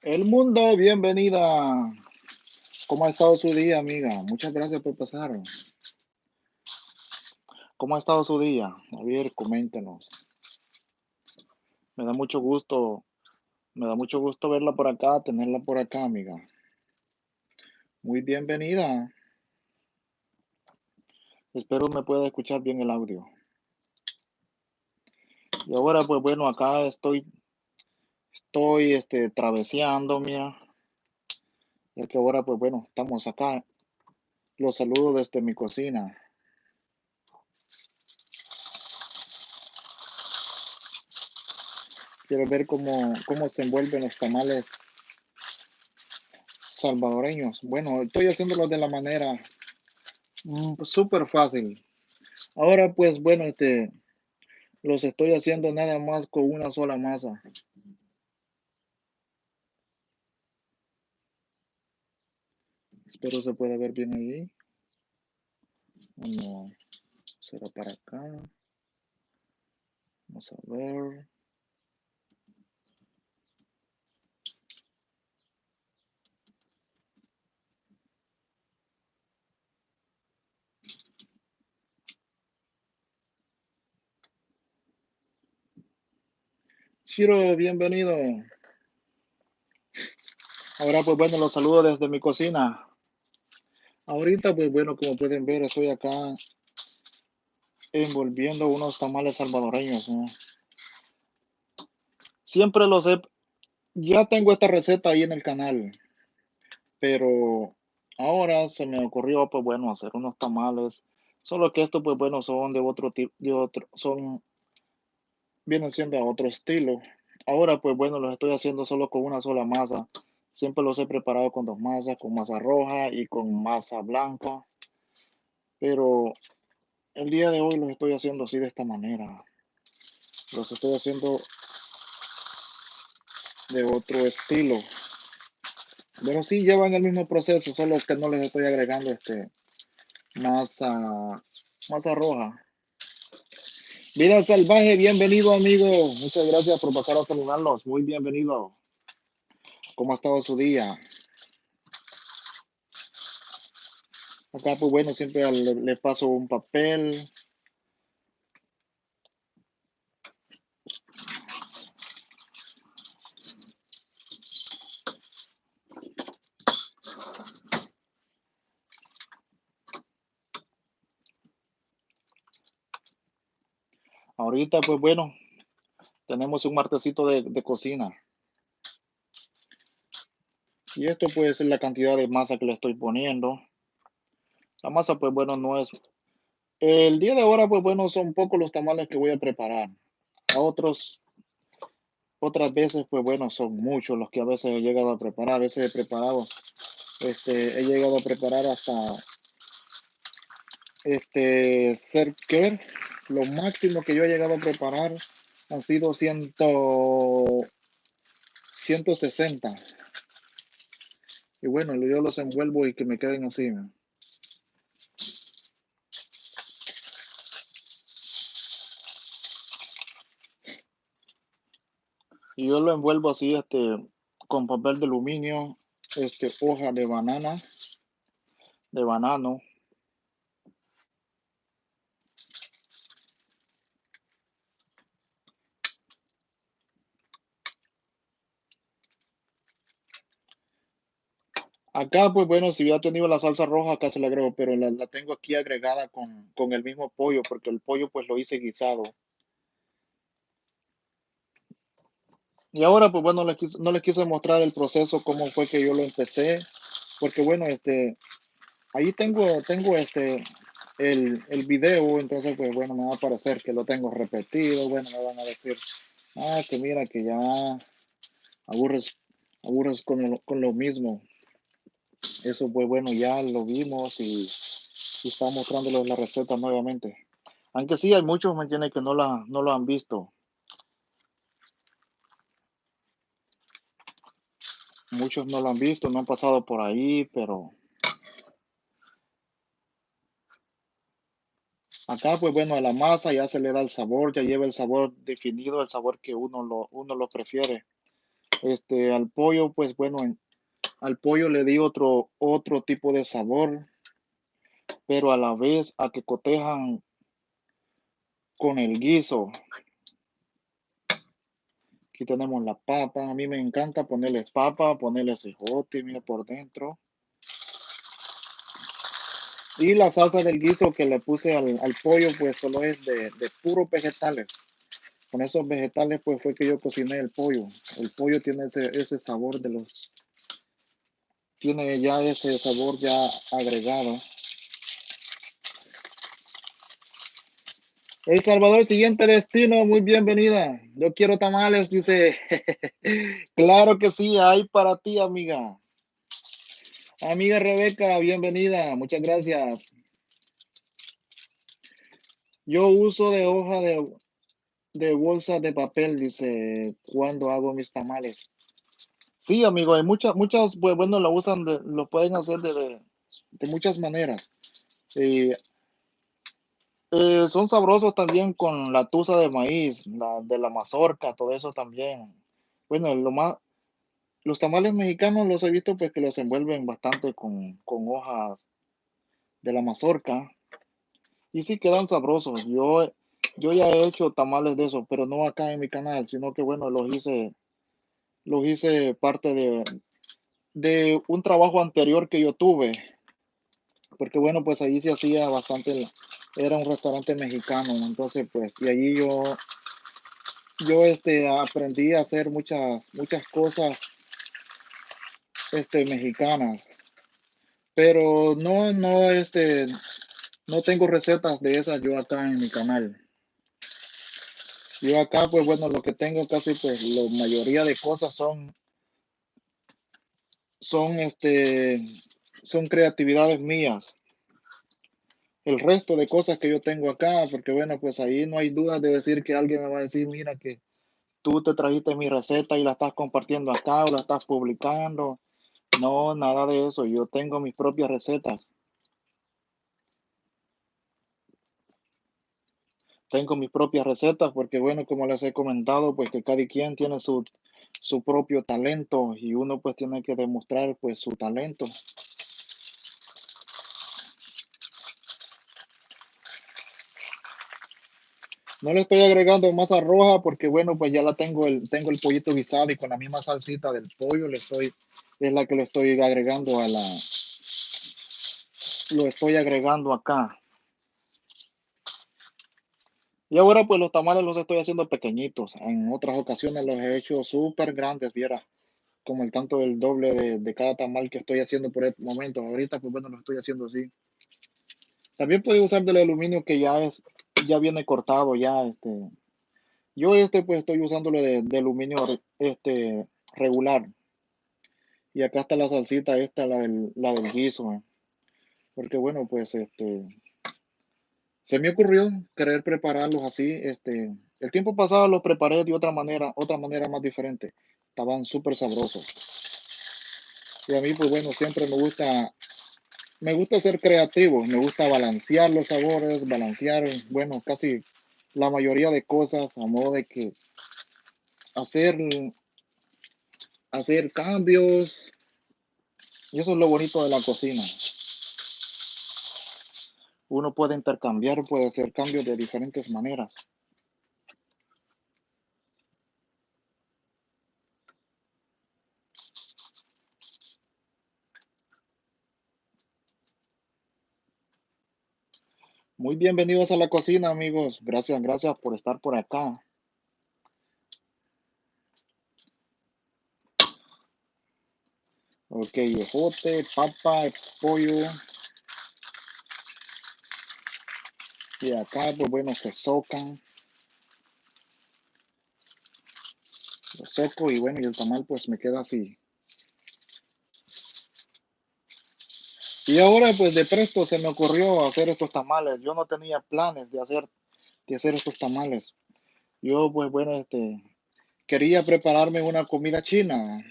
El mundo, bienvenida. ¿Cómo ha estado su día, amiga? Muchas gracias por pasar. ¿Cómo ha estado su día? A ver, coméntenos. Me da mucho gusto, me da mucho gusto verla por acá, tenerla por acá, amiga. Muy bienvenida. Espero me pueda escuchar bien el audio. Y ahora, pues bueno, acá estoy, estoy, este, traveseando, mira. Ya que ahora, pues bueno, estamos acá. Los saludo desde mi cocina. Quiero ver cómo, cómo se envuelven los tamales salvadoreños. Bueno, estoy haciéndolo de la manera mm, súper fácil. Ahora, pues bueno, este, los estoy haciendo nada más con una sola masa. Espero se pueda ver bien ahí. No, será para acá. Vamos a ver. Chiro, bienvenido. Ahora pues bueno, los saludo desde mi cocina. Ahorita pues bueno, como pueden ver, estoy acá envolviendo unos tamales salvadoreños. Siempre los he... Ya tengo esta receta ahí en el canal, pero ahora se me ocurrió pues bueno hacer unos tamales. Solo que estos pues bueno son de otro tipo, de otro, son vienen siendo a otro estilo. Ahora, pues bueno, los estoy haciendo solo con una sola masa. Siempre los he preparado con dos masas, con masa roja y con masa blanca. Pero el día de hoy los estoy haciendo así de esta manera. Los estoy haciendo de otro estilo. Pero sí llevan el mismo proceso, solo que no les estoy agregando este masa, masa roja. Vida Salvaje, bienvenido amigo. Muchas gracias por pasar a saludarnos. Muy bienvenido. ¿Cómo ha estado su día? Acá, pues bueno, siempre le, paso un papel. Ahorita, pues bueno, tenemos un martesito de, de cocina. Y esto pues es la cantidad de masa que le estoy poniendo. La masa pues bueno no es... El día de ahora pues bueno son pocos los tamales que voy a preparar. A otros, otras veces pues bueno son muchos los que a veces he llegado a preparar. A veces he preparado, este, he llegado a preparar hasta este cerca lo máximo que yo he llegado a preparar han sido 100, 160. Y bueno, yo los envuelvo y que me queden así. Y yo lo envuelvo así, este, con papel de aluminio, este, hoja de banana, de banano, Acá, pues bueno, si ya tenido la salsa roja, acá se la agrego, pero la, la tengo aquí agregada con, con, el mismo pollo, porque el pollo pues lo hice guisado. Y ahora, pues bueno, les quise, no les quise mostrar el proceso, cómo fue que yo lo empecé, porque bueno, este, ahí tengo, tengo este, el, el video, entonces pues bueno, me va a parecer que lo tengo repetido, bueno, me van a decir, ah, que mira, que ya aburres, aburres con lo, con lo mismo. Eso pues bueno, ya lo vimos y, y está mostrándoles la receta nuevamente. Aunque sí, hay muchos. Que no, la, no lo han visto. Muchos no lo han visto, no han pasado por ahí, pero... Acá, pues bueno, a la masa ya se le da el sabor, ya lleva el sabor definido, el sabor que uno lo, uno lo prefiere. Este, al pollo, pues bueno, en- al pollo le di otro, otro tipo de sabor, pero a la vez a que cotejan con el guiso. Aquí tenemos la papa. A mí me encanta ponerle papa, ponerle cejote, mira por dentro. Y la salsa del guiso que le puse al, al pollo, pues solo es de, de puros vegetales. Con esos vegetales, pues fue que yo cociné el pollo. El pollo tiene ese, ese sabor de los, tiene ya ese sabor ya agregado. El Salvador, siguiente destino, muy bienvenida. Yo quiero tamales, dice. Claro que sí, hay para ti, amiga. Amiga Rebeca, bienvenida, muchas gracias. Yo uso de hoja de, de bolsa de papel, dice, cuando hago mis tamales. Sí, amigo, hay muchas, muchas, bueno, lo usan, de, lo pueden hacer de, de, de muchas maneras. Eh, eh, son sabrosos también con la tusa de maíz, la de la mazorca, todo eso también. Bueno, lo más, los tamales mexicanos los he visto pues que los envuelven bastante con, con hojas de la mazorca y sí quedan sabrosos. Yo, yo ya he hecho tamales de eso, pero no acá en mi canal, sino que bueno, los hice, los hice parte de, de un trabajo anterior que yo tuve, porque bueno, pues ahí se hacía bastante, era un restaurante mexicano, entonces pues, y allí yo, yo este, aprendí a hacer muchas, muchas cosas este, mexicanas, pero no, no, este, no tengo recetas de esas yo acá en mi canal. Yo acá, pues bueno, lo que tengo casi, pues la mayoría de cosas son, son, este, son creatividades mías. El resto de cosas que yo tengo acá, porque bueno, pues ahí no hay duda de decir que alguien me va a decir, mira que tú te trajiste mi receta y la estás compartiendo acá o la estás publicando. No, nada de eso. Yo tengo mis propias recetas. Tengo mis propias recetas porque bueno, como les he comentado, pues que cada quien tiene su, su propio talento y uno pues tiene que demostrar pues su talento. No le estoy agregando masa roja porque bueno, pues ya la tengo el, tengo el pollito guisado y con la misma salsita del pollo le estoy, es la que le estoy agregando a la, lo estoy agregando acá. Y ahora pues los tamales los estoy haciendo pequeñitos. En otras ocasiones los he hecho súper grandes, viera, como el tanto del doble de, de cada tamal que estoy haciendo por este momento. Ahorita pues bueno, lo estoy haciendo así. También puedo usar del aluminio que ya es, ya viene cortado, ya este. Yo este pues estoy usándolo de, de aluminio este regular. Y acá está la salsita esta, la del, la del guiso. eh. Porque bueno, pues este, se me ocurrió querer prepararlos así. Este, el tiempo pasado los preparé de otra manera, otra manera más diferente. Estaban súper sabrosos. Y a mí pues bueno, siempre me gusta, me gusta ser creativo, me gusta balancear los sabores, balancear, bueno, casi la mayoría de cosas a modo de que hacer, hacer cambios. Y eso es lo bonito de la cocina. Uno puede intercambiar, puede hacer cambios de diferentes maneras. Muy bienvenidos a la cocina, amigos. Gracias, gracias por estar por acá. Ok, ejote, papa, pollo. Y acá, pues bueno, se socan. Lo seco y bueno, y el tamal pues me queda así. Y ahora pues de presto se me ocurrió hacer estos tamales. Yo no tenía planes de hacer, de hacer estos tamales. Yo pues bueno, este, quería prepararme una comida china,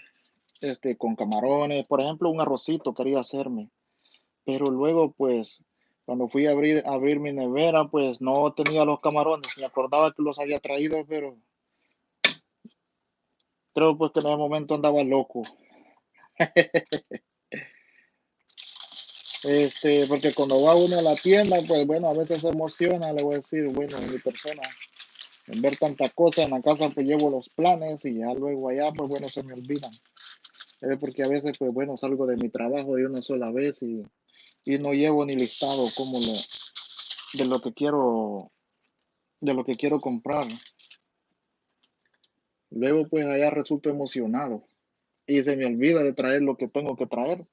este, con camarones, por ejemplo, un arrocito quería hacerme. Pero luego pues cuando fui a abrir, a abrir mi nevera pues no tenía los camarones. Me acordaba que los había traído, pero Creo pues que en ese momento andaba loco. Este, porque cuando va uno a la tienda, pues bueno, a veces se emociona, le voy a decir, bueno, mi persona, en ver tantas cosas en la casa, pues llevo los planes y ya luego allá, pues bueno, se me olvidan. porque a veces, pues bueno, salgo de mi trabajo de una sola vez y, y no llevo ni listado como lo, de lo que quiero, de lo que quiero comprar. Luego, pues allá resulto emocionado y se me olvida de traer lo que tengo que traer.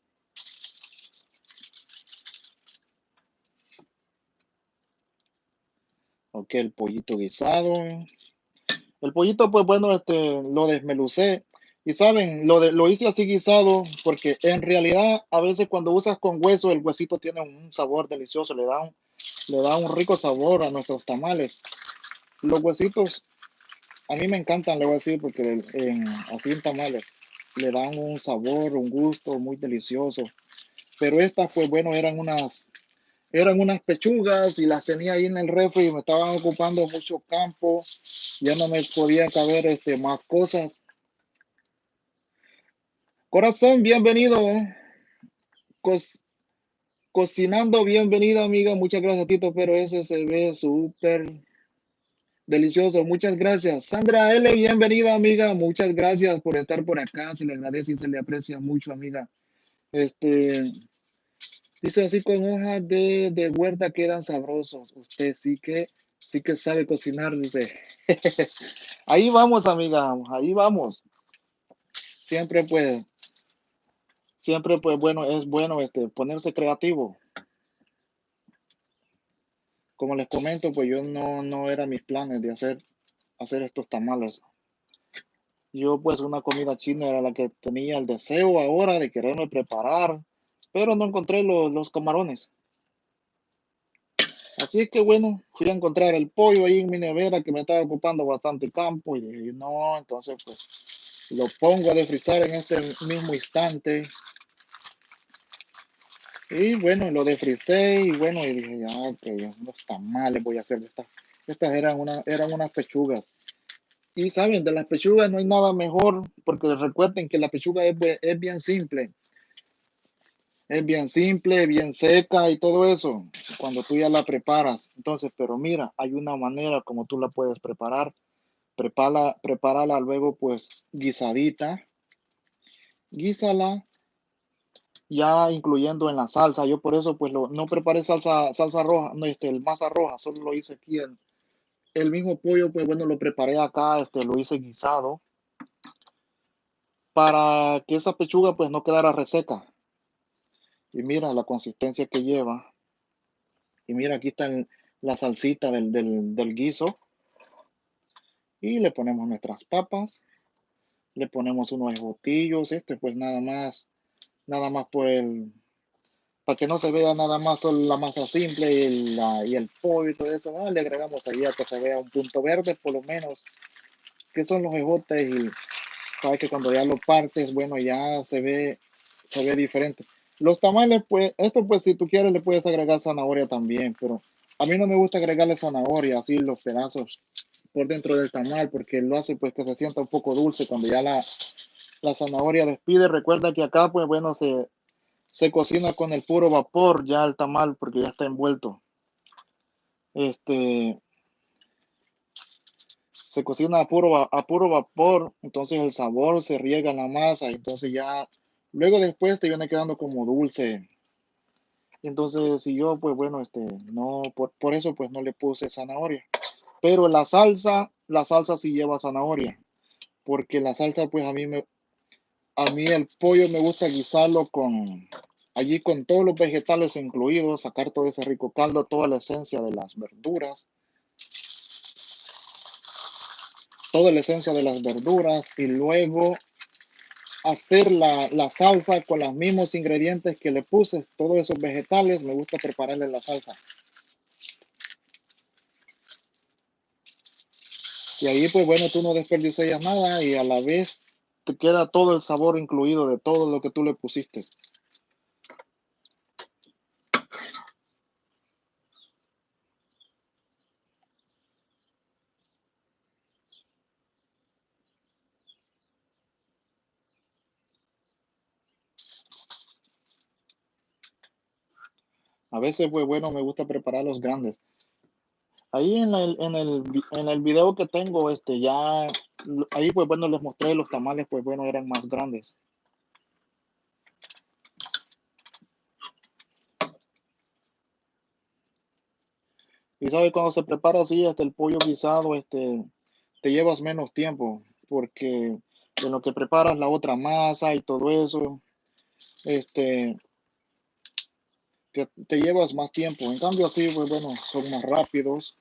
Ok, el pollito guisado. El pollito, pues bueno, este, lo desmelucé. Y saben, lo, de, lo hice así guisado porque en realidad a veces cuando usas con hueso, el huesito tiene un sabor delicioso, le da un, le da un rico sabor a nuestros tamales. Los huesitos, a mí me encantan, le voy a decir, porque así en tamales le dan un sabor, un gusto muy delicioso. Pero estas, pues bueno, eran unas eran unas pechugas y las tenía ahí en el refri y me estaban ocupando mucho campo. Ya no me podía caber este, más cosas. Corazón, bienvenido. cocinando, bienvenido, amiga. Muchas gracias, Tito, pero ese se ve súper delicioso. Muchas gracias. Sandra L, bienvenida, amiga. Muchas gracias por estar por acá. Se le agradece y se le aprecia mucho, amiga. Este, Dice así con hojas de, de huerta quedan sabrosos. Usted sí que sí que sabe cocinar, dice. ahí vamos, amiga, ahí vamos. Siempre pues, siempre pues bueno, es bueno este ponerse creativo. Como les comento, pues yo no, no era mis planes de hacer, hacer estos tamales. Yo pues una comida china era la que tenía el deseo ahora de quererme preparar pero no encontré los, los camarones. Así que bueno, fui a encontrar el pollo ahí en mi nevera que me estaba ocupando bastante campo y dije, no, entonces pues lo pongo a defrizar en este mismo instante. Y bueno, lo defricé y bueno, y dije, ya, ok, no está mal, voy a hacer estas. Estas eran, una, eran unas pechugas. Y saben, de las pechugas no hay nada mejor, porque recuerden que la pechuga es, es bien simple es bien simple, bien seca y todo eso, cuando tú ya la preparas. Entonces, pero mira, hay una manera como tú la puedes preparar. Prepara, prepárala luego pues guisadita. Guísala ya incluyendo en la salsa. Yo por eso pues lo, no preparé salsa, salsa roja, no, este, el masa roja, solo lo hice aquí. El, el mismo pollo, pues bueno, lo preparé acá, este, lo hice guisado para que esa pechuga pues no quedara reseca. Y mira la consistencia que lleva. Y mira, aquí está la salsita del, del, guiso. Y le ponemos nuestras papas. Le ponemos unos botillos. Este pues nada más, nada más por el, para que no se vea nada más solo la masa simple y el, y el pollo y todo eso. le agregamos ahí a que se vea un punto verde por lo menos. Que son los ejotes y sabes que cuando ya lo partes, bueno, ya se ve, se ve diferente. Los tamales, pues, esto pues si tú quieres le puedes agregar zanahoria también, pero a mí no me gusta agregarle zanahoria, así los pedazos por dentro del tamal, porque lo hace pues que se sienta un poco dulce cuando ya la, la zanahoria despide. Recuerda que acá pues bueno se, se cocina con el puro vapor ya el tamal porque ya está envuelto. Este se cocina a puro, a puro vapor, entonces el sabor se riega en la masa, entonces ya Luego después te viene quedando como dulce. Entonces, si yo, pues bueno, este, no, por, por eso pues no le puse zanahoria. Pero la salsa, la salsa sí lleva zanahoria. Porque la salsa, pues a mí me, a mí el pollo me gusta guisarlo con, allí con todos los vegetales incluidos, sacar todo ese rico caldo, toda la esencia de las verduras. Toda la esencia de las verduras y luego hacer la, la, salsa con los mismos ingredientes que le puse, todos esos vegetales, me gusta prepararle la salsa. Y ahí pues bueno, tú no desperdicias nada y a la vez te queda todo el sabor incluido de todo lo que tú le pusiste. A veces, pues bueno, me gusta preparar los grandes. Ahí en el, en el, en el video que tengo, este, ya ahí pues bueno, les mostré los tamales, pues bueno, eran más grandes. Y sabe, cuando se prepara así, este, el pollo guisado, este, te llevas menos tiempo, porque en lo que preparas la otra masa y todo eso, este, te, te llevas más tiempo. En cambio así, pues bueno, son más rápidos.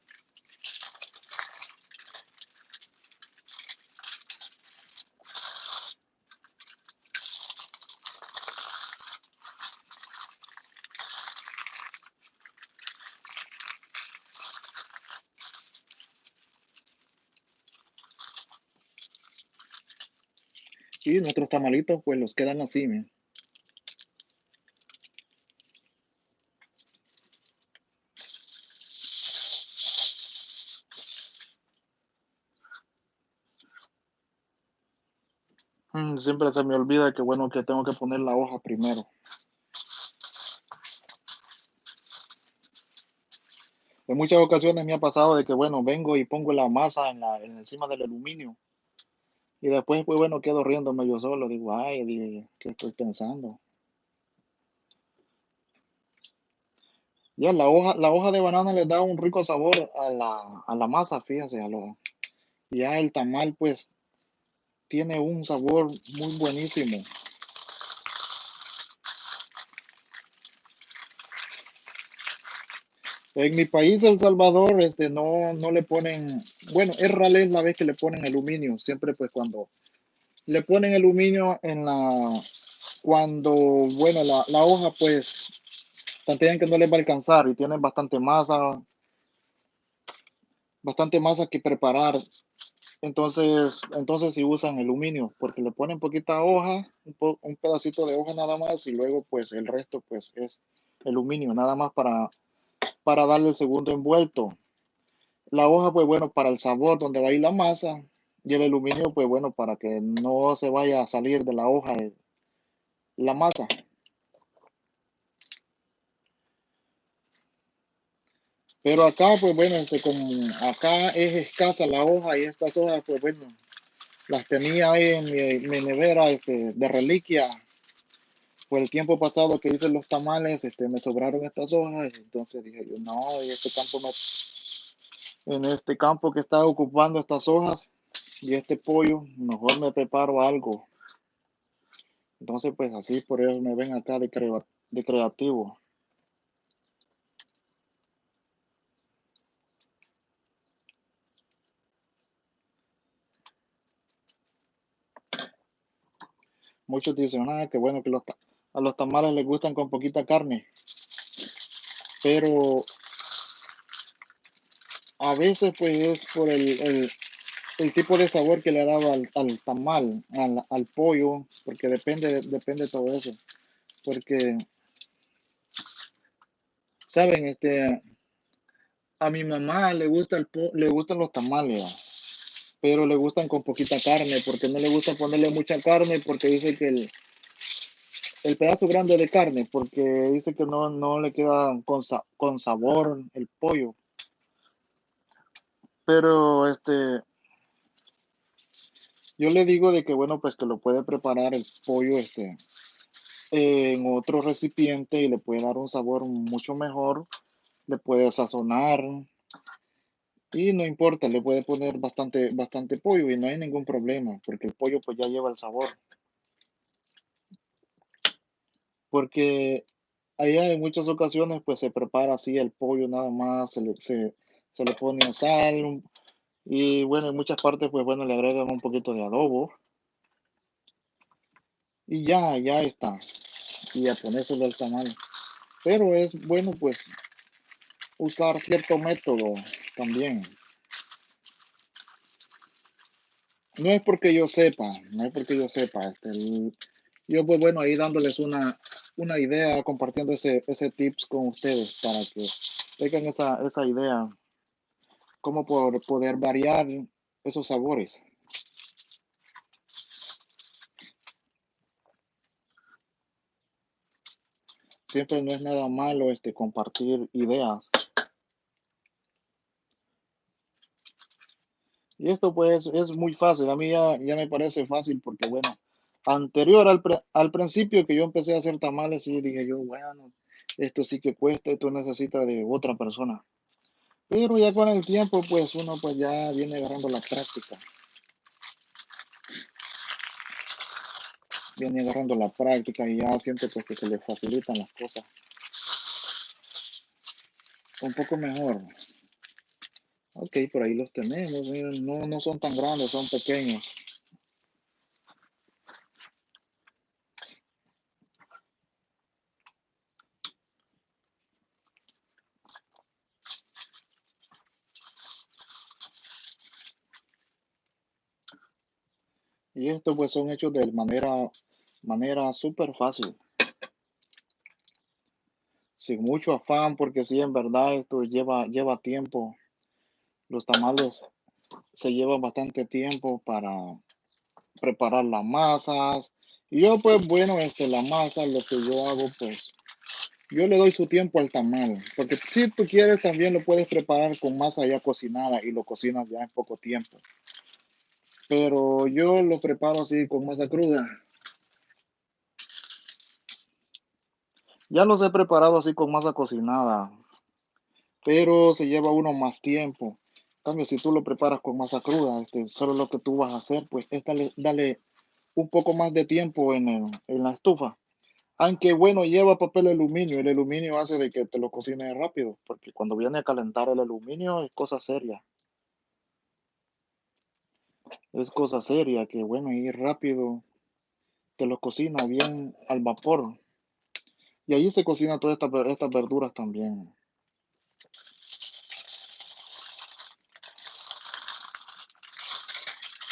Y nuestros tamalitos, pues los quedan así. Mm, Siempre se me olvida que bueno, que tengo que poner la hoja primero. En muchas ocasiones me ha pasado de que bueno, vengo y pongo la masa en la, en encima del aluminio y después pues bueno, quedo riéndome yo solo, digo, ay, ¿qué estoy pensando? Ya la hoja, la hoja de banana le da un rico sabor a la, a la masa, fíjese, a lo, ya el tamal pues tiene un sabor muy buenísimo. En mi país, El Salvador, este, no, no le ponen, bueno, es rara la vez que le ponen aluminio, siempre pues cuando le ponen aluminio en la, cuando, bueno, la, la hoja pues plantean que no les va a alcanzar y tienen bastante masa, bastante masa que preparar, entonces, entonces sí usan aluminio, porque le ponen poquita hoja, un, po- un pedacito de hoja nada más y luego pues el resto pues es aluminio, nada más para, para darle el segundo envuelto. La hoja, pues bueno, para el sabor donde va a ir la masa. Y el aluminio, pues bueno, para que no se vaya a salir de la hoja eh, la masa. Pero acá, pues bueno, este, como acá es escasa la hoja y estas hojas, pues bueno, las tenía ahí en mi, mi nevera este, de reliquia. Por el tiempo pasado que hice los tamales, este, me sobraron estas hojas. Entonces dije yo, no, y este campo en este campo que está ocupando estas hojas y este pollo, mejor me preparo algo Entonces, pues así, por eso me ven acá de, crea- de creativo. Muchos dicen, ah, que bueno que los, a los tamales les gustan con poquita carne, pero a veces pues es por el, el- tipo de sabor que le dado al, al tamal, al, al pollo, porque depende, depende de todo eso. Porque, saben, este, a mi mamá le gusta el le gustan los tamales, pero le gustan con poquita carne, porque no le gusta ponerle mucha carne, porque dice que el, el pedazo grande de carne, porque dice que no, no le queda con, sa- con sabor el pollo. Pero este, yo le digo de que bueno, pues que lo puede preparar el pollo este en otro recipiente y le puede dar un sabor mucho mejor, le puede sazonar y no importa, le puede poner bastante, bastante pollo y no hay ningún problema, porque el pollo pues ya lleva el sabor. Porque allá en muchas ocasiones pues se prepara así el pollo nada más, se le, se, le pone sal, un Y bueno, en muchas partes, pues bueno, le agregan un poquito de adobo y ya, ya está. Y a ponérselo al tamal. Pero es bueno, pues, usar cierto método también. No es porque yo sepa, no es porque yo sepa. Este, yo, pues bueno, ahí dándoles una, una idea, compartiendo ese, ese tips con ustedes para que tengan esa, esa idea, cómo por poder variar esos sabores. siempre no es nada malo este, compartir ideas. Y esto pues es muy fácil, a mí ya, ya me parece fácil porque bueno, anterior al, al principio que yo empecé a hacer tamales, y dije yo, bueno, esto sí que cuesta, esto necesita de otra persona. Pero ya con el tiempo, pues uno pues ya viene agarrando la práctica. Viene agarrando la práctica y ya siente pues que se le facilitan las cosas. Un poco mejor. Ok, por ahí los tenemos. Miren, no, no son tan grandes, son pequeños. Y estos pues son hechos de manera, manera súper fácil. Sin mucho afán, porque sí, en verdad esto lleva, lleva tiempo. Los tamales se llevan bastante tiempo para preparar las masas. Y yo pues bueno, este, la masa, lo que yo hago pues, yo le doy su tiempo al tamal. Porque si tú quieres también lo puedes preparar con masa ya cocinada y lo cocinas ya en poco tiempo pero yo lo preparo así con masa cruda. Ya los he preparado así con masa cocinada, pero se lleva uno más tiempo. En cambio, si tú lo preparas con masa cruda, este, solo lo que tú vas a hacer, pues es dale, un poco más de tiempo en, en la estufa. Aunque bueno, lleva papel aluminio. El aluminio hace de que te lo cocines rápido, porque cuando viene a calentar el aluminio es cosa seria es cosa seria, que bueno, y rápido te lo cocina bien al vapor. Y ahí se cocina todas estas, estas verduras también.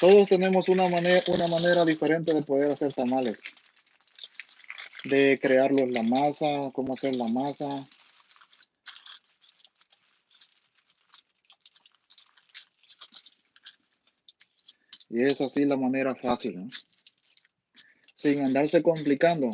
Todos tenemos una manera, una manera diferente de poder hacer tamales. De crearlos la masa, cómo hacer la masa. Y es así la manera fácil, sin andarse complicando.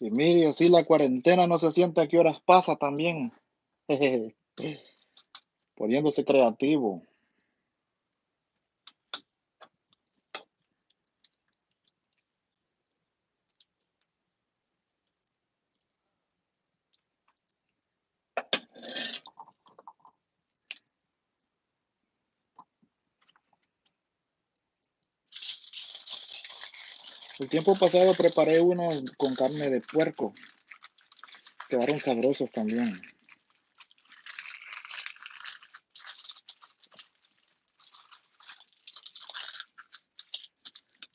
Y mire, así la cuarentena no se siente a qué horas pasa también. poniéndose creativo. El tiempo pasado preparé uno con carne de puerco. Quedaron sabrosos también.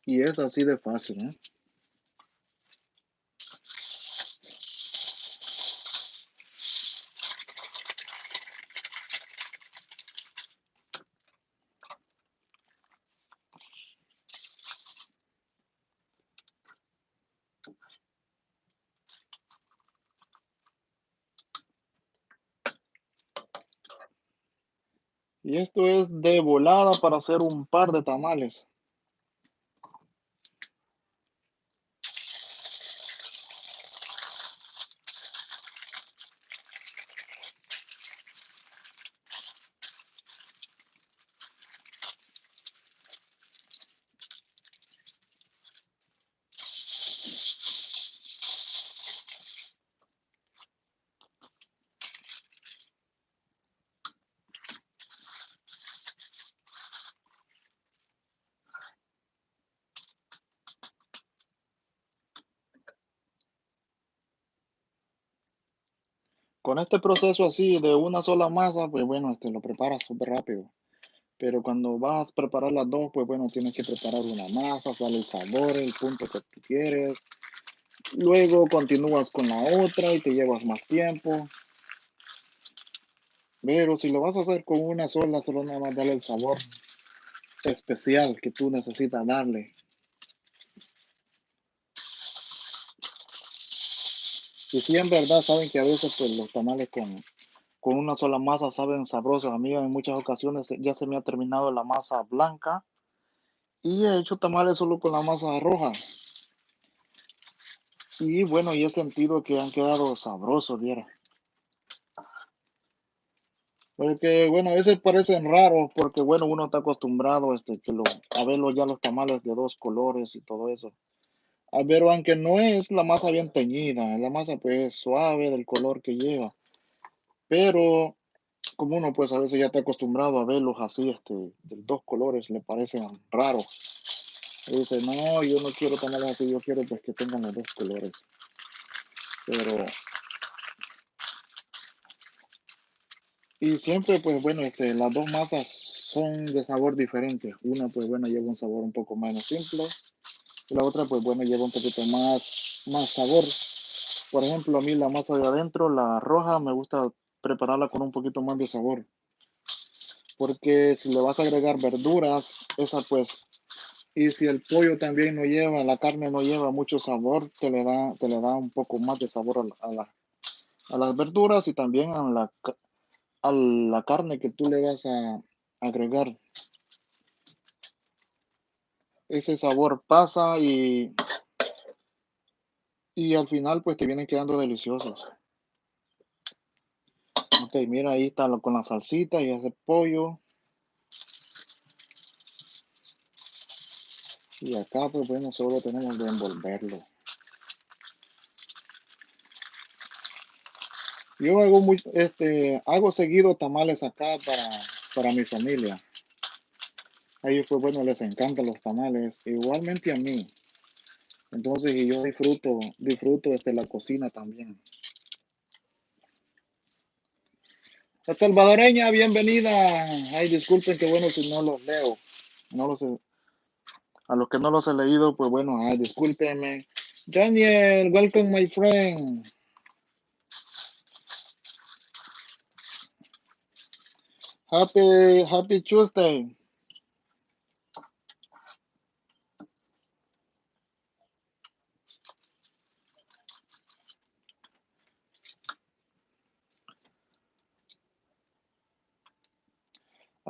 Y es así de fácil, ¿eh? Y esto es de volada para hacer un par de tamales. Con este proceso así de una sola masa, pues bueno, este lo preparas súper rápido. Pero cuando vas a preparar las dos, pues bueno, tienes que preparar una masa, sale el sabor, el punto que tú quieres. Luego continúas con la otra y te llevas más tiempo. Pero si lo vas a hacer con una sola, solo nada más darle el sabor especial que tú necesitas darle. Y sí, en verdad, saben que a veces pues los tamales con, con una sola masa saben sabrosos. A en muchas ocasiones ya se me ha terminado la masa blanca y he hecho tamales solo con la masa roja. Y bueno, y he sentido que han quedado sabrosos, viera. Porque bueno, a veces parecen raros porque bueno, uno está acostumbrado este, que lo, a verlo ya los tamales de dos colores y todo eso. A aunque no es la masa bien teñida, la masa pues suave del color que lleva. Pero como uno pues a veces ya está acostumbrado a verlos así, este, de dos colores, le parecen raros. Y dice, no, yo no quiero tamales así, yo quiero pues que tengan los dos colores. Pero Y siempre, pues bueno, este, las dos masas son de sabor diferente. Una, pues bueno, lleva un sabor un poco menos simple. La otra, pues bueno, lleva un poquito más, más sabor. Por ejemplo, a mí la masa de adentro, la roja, me gusta prepararla con un poquito más de sabor. Porque si le vas a agregar verduras, esa pues, y si el pollo también no lleva, la carne no lleva mucho sabor, te le da, te le da un poco más de sabor a, a, la, a las verduras y también a la, a la carne que tú le vas a agregar. Ese sabor pasa y, y al final pues te vienen quedando deliciosos. Ok, mira, ahí está con la salsita y ese pollo. Y acá pues bueno, solo tenemos que envolverlo. Yo hago muy, este, hago seguido tamales acá para, para mi familia. A ellos, pues bueno, les encantan los tamales, igualmente a mí. Entonces, yo disfruto, disfruto este, la cocina también. La salvadoreña, bienvenida. Ay, disculpen que bueno si no los leo. No los a los que no los he leído, pues bueno, ay, discúlpenme. Daniel, welcome my friend. Happy, happy Tuesday.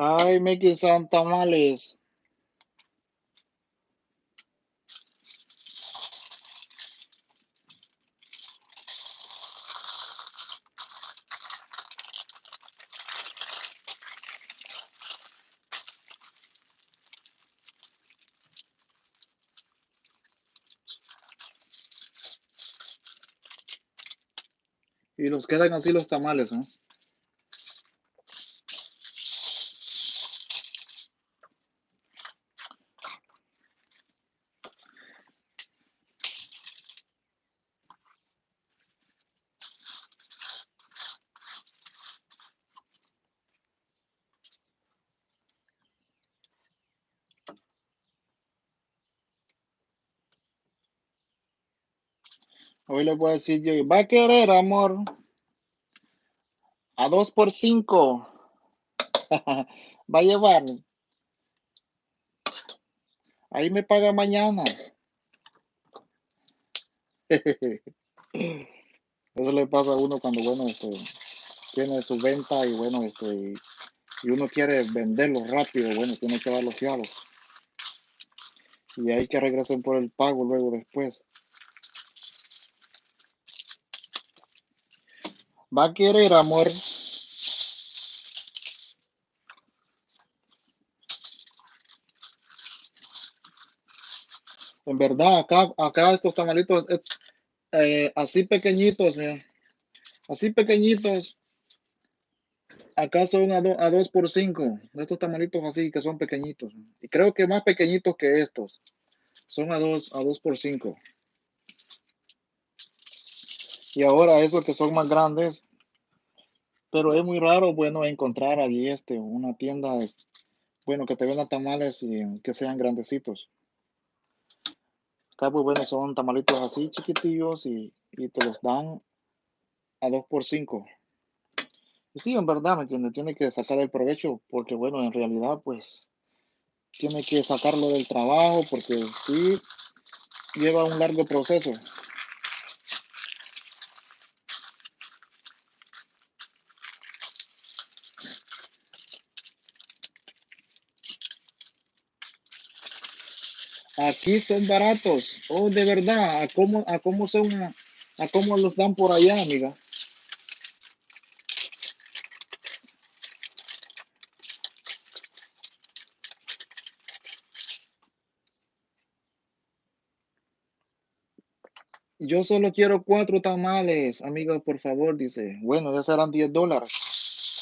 Ay, making some tamales. Y los quedan así los tamales, ¿no? Hoy le voy a decir yo, va a querer, amor, a dos por cinco. va a llevar. Ahí me paga mañana. Eso le pasa a uno cuando, bueno, este, tiene su venta y, bueno, este, y uno quiere venderlo rápido, bueno, tiene que dar los fiados. Y hay que regresar por el pago luego después. Va a querer, amor. En verdad, acá, acá estos tamalitos eh, así pequeñitos, así pequeñitos, acá son a, do- 2 por 5. Estos tamalitos así que son pequeñitos. Y creo que más pequeñitos que estos. Son a 2 a dos por 5. Y ahora esos que son más grandes, pero es muy raro, bueno, encontrar allí este, una tienda, bueno, que te venda tamales y que sean grandecitos. Acá, pues bueno, son tamalitos así chiquitillos y, y te los dan a 2 por 5. Y sí, en verdad, ¿me entiendes? Tiene que sacar el provecho porque, bueno, en realidad, pues, tiene que sacarlo del trabajo porque sí lleva un largo proceso. Aquí son baratos. Oh, de verdad, ¿a cómo, a cómo son, a, cómo los dan por allá, amiga? Yo solo quiero cuatro tamales, amiga, por favor, dice. Bueno, ya serán 10 dólares.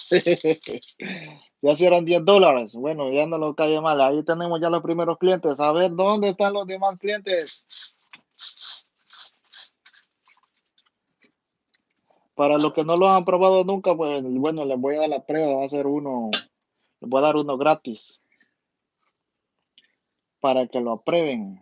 Ya serán 10 dólares. Bueno, ya no lo cae mal. Ahí tenemos ya los primeros clientes. A ver, ¿dónde están los demás clientes? Para los que no lo han probado nunca, pues bueno, les voy a dar la prueba. Va a ser uno, les voy a dar uno gratis para que lo aprueben.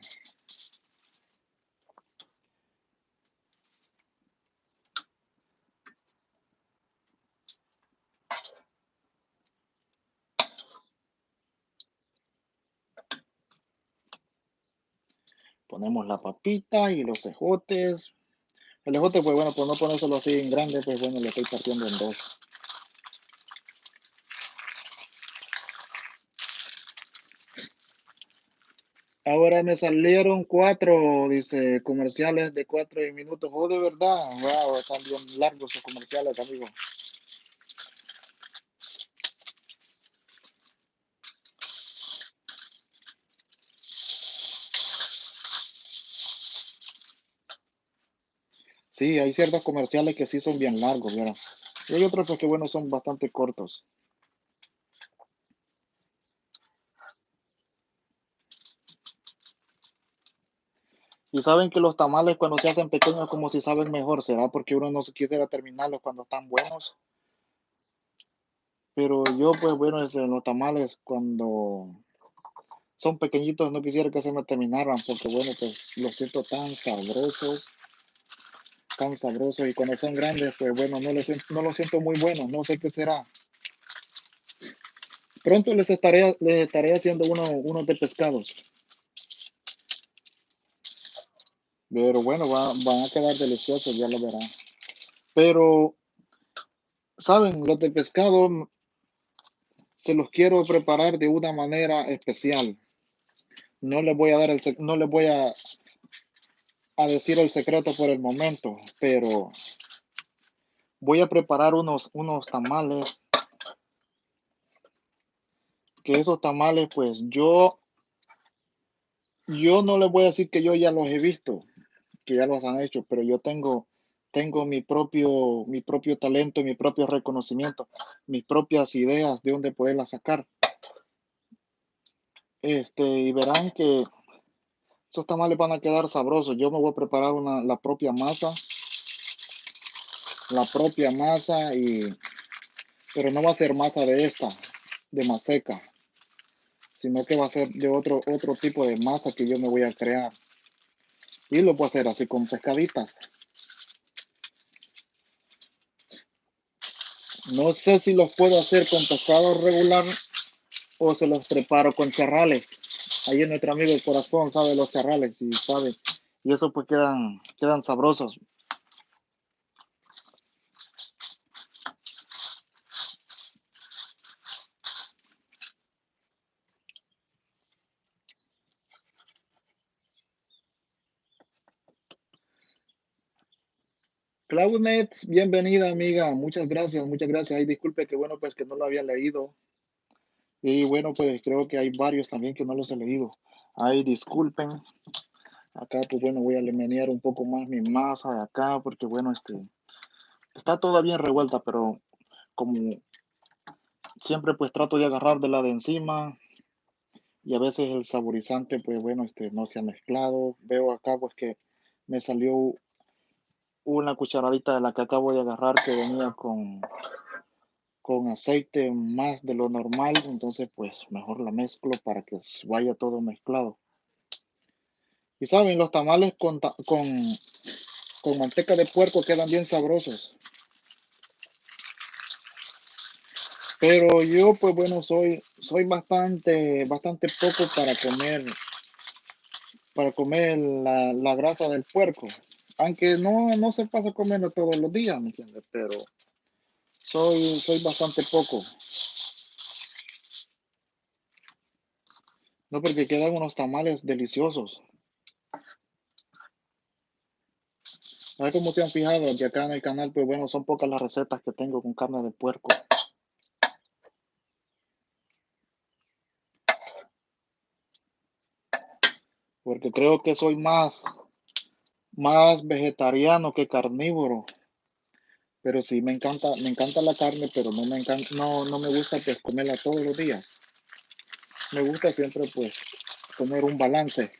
Ponemos la papita y los ejotes. El ejote, pues bueno, pues no ponérselo así en grande, pues bueno, lo estoy partiendo en dos. Ahora me salieron cuatro, dice, comerciales de cuatro minutos. Oh, de verdad. Wow, están bien largos los comerciales, amigo. Sí, hay ciertos comerciales que sí son bien largos, ¿verdad? Y hay otros pues, que, bueno, son bastante cortos. Y saben que los tamales cuando se hacen pequeños como si saben mejor, ¿será porque uno no quisiera terminarlos cuando están buenos? Pero yo, pues bueno, este, los tamales cuando son pequeñitos no quisiera que se me terminaran porque bueno, pues los siento tan sabrosos, tan sabrosos y cuando son grandes, pues bueno, no los siento, no los siento muy buenos, no sé qué será. Pronto les estaré, les estaré haciendo uno, unos de pescados. Pero bueno, va- van a quedar deliciosos, ya lo verán. Pero, ¿saben? Los de pescado mm, se los quiero preparar de una manera especial. No les voy a dar el, no les voy a, a decir el secreto por el momento, pero voy a preparar unos, unos tamales, que esos tamales, pues yo, yo no les voy a decir que yo ya los he visto, que ya los han hecho, pero yo tengo, tengo mi propio, mi propio talento, mi propio reconocimiento, mis propias ideas de dónde poderlas sacar. Este, y verán que esos tamales van a quedar sabrosos. Yo me voy a preparar una, la propia masa, la propia masa y, pero no va a ser masa de esta, de maseca, sino que va a ser de otro, otro tipo de masa que yo me voy a crear. Y lo a hacer así con pescaditas. No sé si los puedo hacer con pescado regular o se los preparo con charrales. Ahí nuestro amigo el corazón sabe los charrales y sabe. Y eso pues quedan, quedan sabrosos. Claudnet, bienvenida amiga, muchas gracias, muchas gracias. Ay, disculpe que bueno, pues que no lo había leído. Y bueno, pues creo que hay varios también que no los he leído. Ay, disculpen. Acá, pues bueno, voy a menear un poco más mi masa de acá, porque bueno, este, está toda bien revuelta, pero como siempre pues trato de agarrar de la de encima y a veces el saborizante, pues bueno, este, no se ha mezclado. Veo acá pues que me salió una cucharadita de la que acabo de agarrar que venía con, con aceite más de lo normal, entonces pues mejor la mezclo para que vaya todo mezclado. Y saben, los tamales con, con, con manteca de puerco quedan bien sabrosos. Pero yo pues bueno, soy, soy bastante, bastante poco para comer, para comer la, la grasa del puerco. Aunque no, no se pasa comiendo todos los días, ¿me entiendes? Pero soy, soy bastante poco. No, porque quedan unos tamales deliciosos. A ver cómo se han fijado que acá en el canal, pues bueno, son pocas las recetas que tengo con carne de puerco. Porque creo que soy más, más vegetariano que carnívoro. Pero sí me encanta, me encanta la carne, pero no me encanta, no, no me gusta pues comerla todos los días. Me gusta siempre pues tener un balance.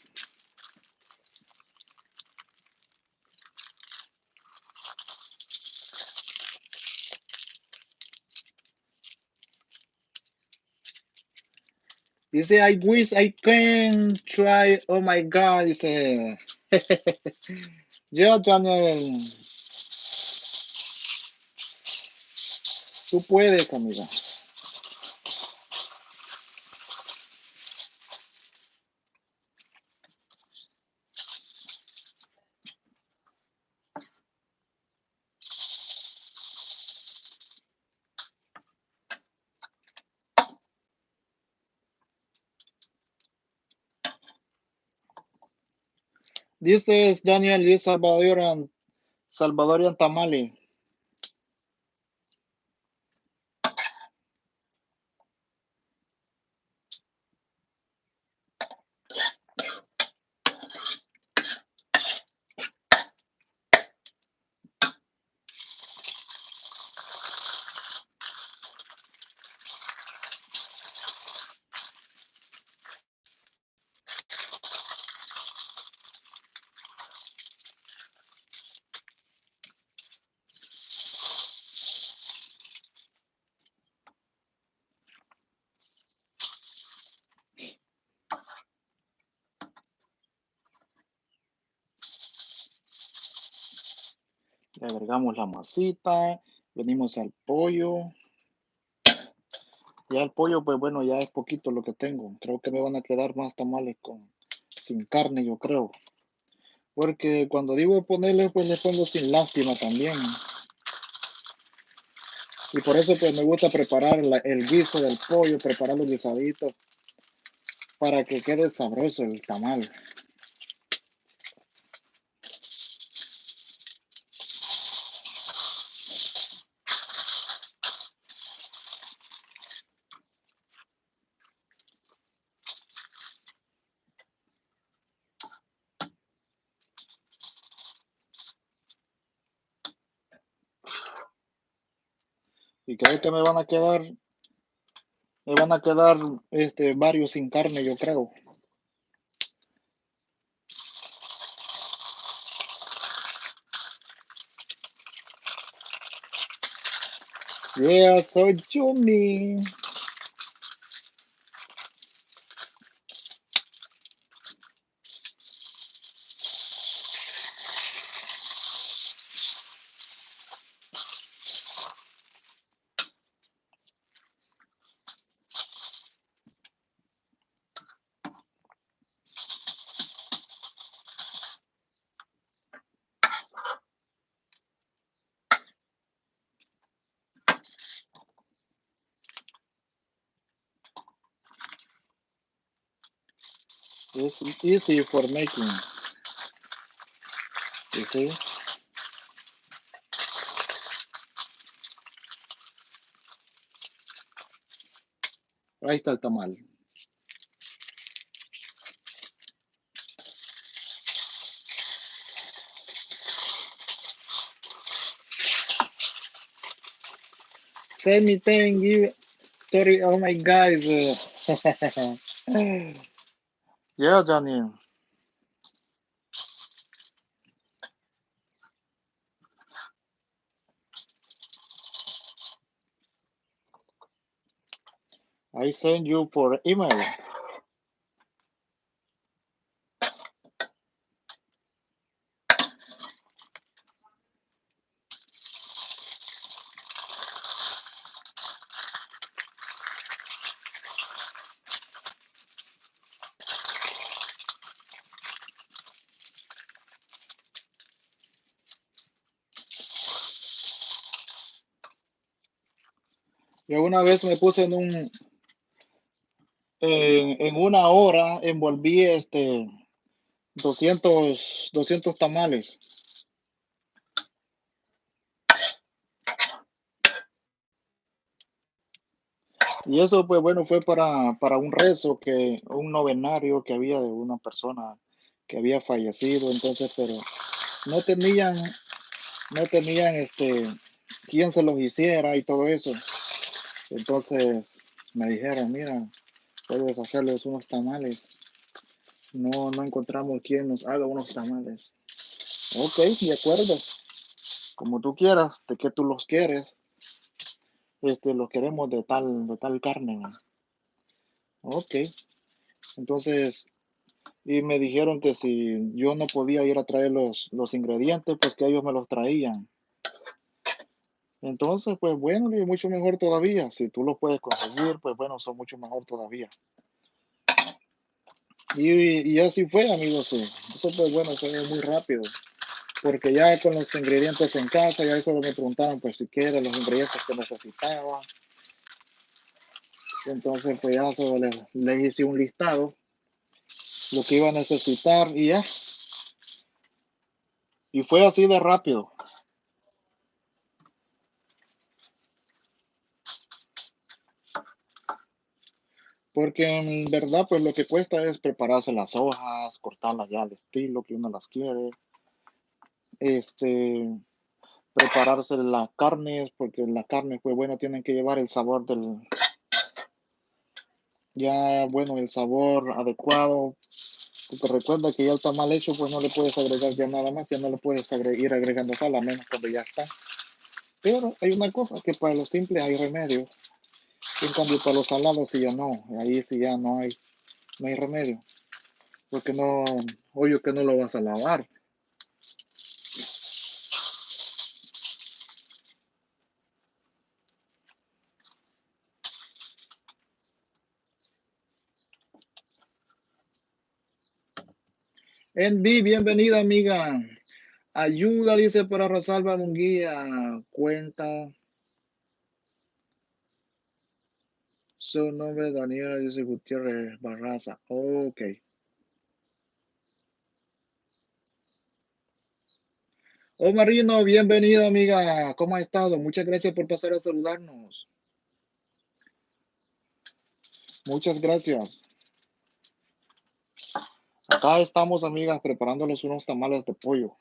Dice, I wish I can try. Oh my God. Dice, yo, Daniel. Tú puedes, amiga. This is Daniel is Salvadorian, Salvadorian Tamale. Le agregamos la masita, venimos al pollo. Ya el pollo, pues bueno, ya es poquito lo que tengo. Creo que me van a quedar más tamales con sin carne, yo creo. Porque cuando digo ponerle, pues le pongo sin lástima también. Y por eso pues me gusta preparar el guiso del pollo, preparar los guisaditos para que quede sabroso el tamal. Creo que me van a quedar, me van a quedar este, varios sin carne, yo creo. Yeah, so yummy. Easy for making. You see? Ahí está el tamal. Send me thank you. Sorry, oh my guys. yeah, Daniel. I send you for email. Y una vez me puse en un, en, en una hora, envolví este, 200, 200 tamales. Y eso, pues bueno, fue para, para un rezo que, un novenario que había de una persona que había fallecido, entonces, pero no tenían, no tenían este, quién se los hiciera y todo eso. Entonces me dijeron, mira, puedes hacerles unos tamales. No, no encontramos quién nos haga unos tamales. Ok, de acuerdo. Como tú quieras, de que tú los quieres este, lo queremos de tal, de tal carne. Ok. Entonces, y me dijeron que si yo no podía ir a traer los, los ingredientes, pues que ellos me los traían. Entonces, pues bueno, y mucho mejor todavía. Si tú los puedes conseguir, pues bueno, son mucho mejor todavía. Y, y así fue, amigos. Eso pues bueno, fue muy rápido porque ya con los ingredientes en casa, ya eso me preguntaron pues si quiere los ingredientes que necesitaba. Entonces pues ya solo les, hice un listado, lo que iba a necesitar y ya. Y fue así de rápido. Porque en verdad, pues lo que cuesta es prepararse las hojas, cortarlas ya al estilo que uno las quiere este, prepararse las carnes, porque la carne, pues bueno, tienen que llevar el sabor del, ya, bueno, el sabor adecuado. Porque recuerda que ya está mal hecho, pues no le puedes agregar ya nada más, ya no le puedes ir agregando sal, a menos cuando ya está. Pero hay una cosa, que para lo simple hay remedio. En cambio, para los salados sí ya no, ahí sí ya no hay, no hay remedio. Porque no, obvio que no lo vas a lavar. Envi, bienvenida, amiga. Ayuda, dice para Rosalba Munguía. Cuenta. Su nombre Daniela, dice Gutiérrez Barraza. Ok. Oh, Marino, bienvenido, amiga. ¿Cómo ha estado? Muchas gracias por pasar a saludarnos. Muchas gracias. Acá estamos, amigas, preparándoles unos tamales de pollo.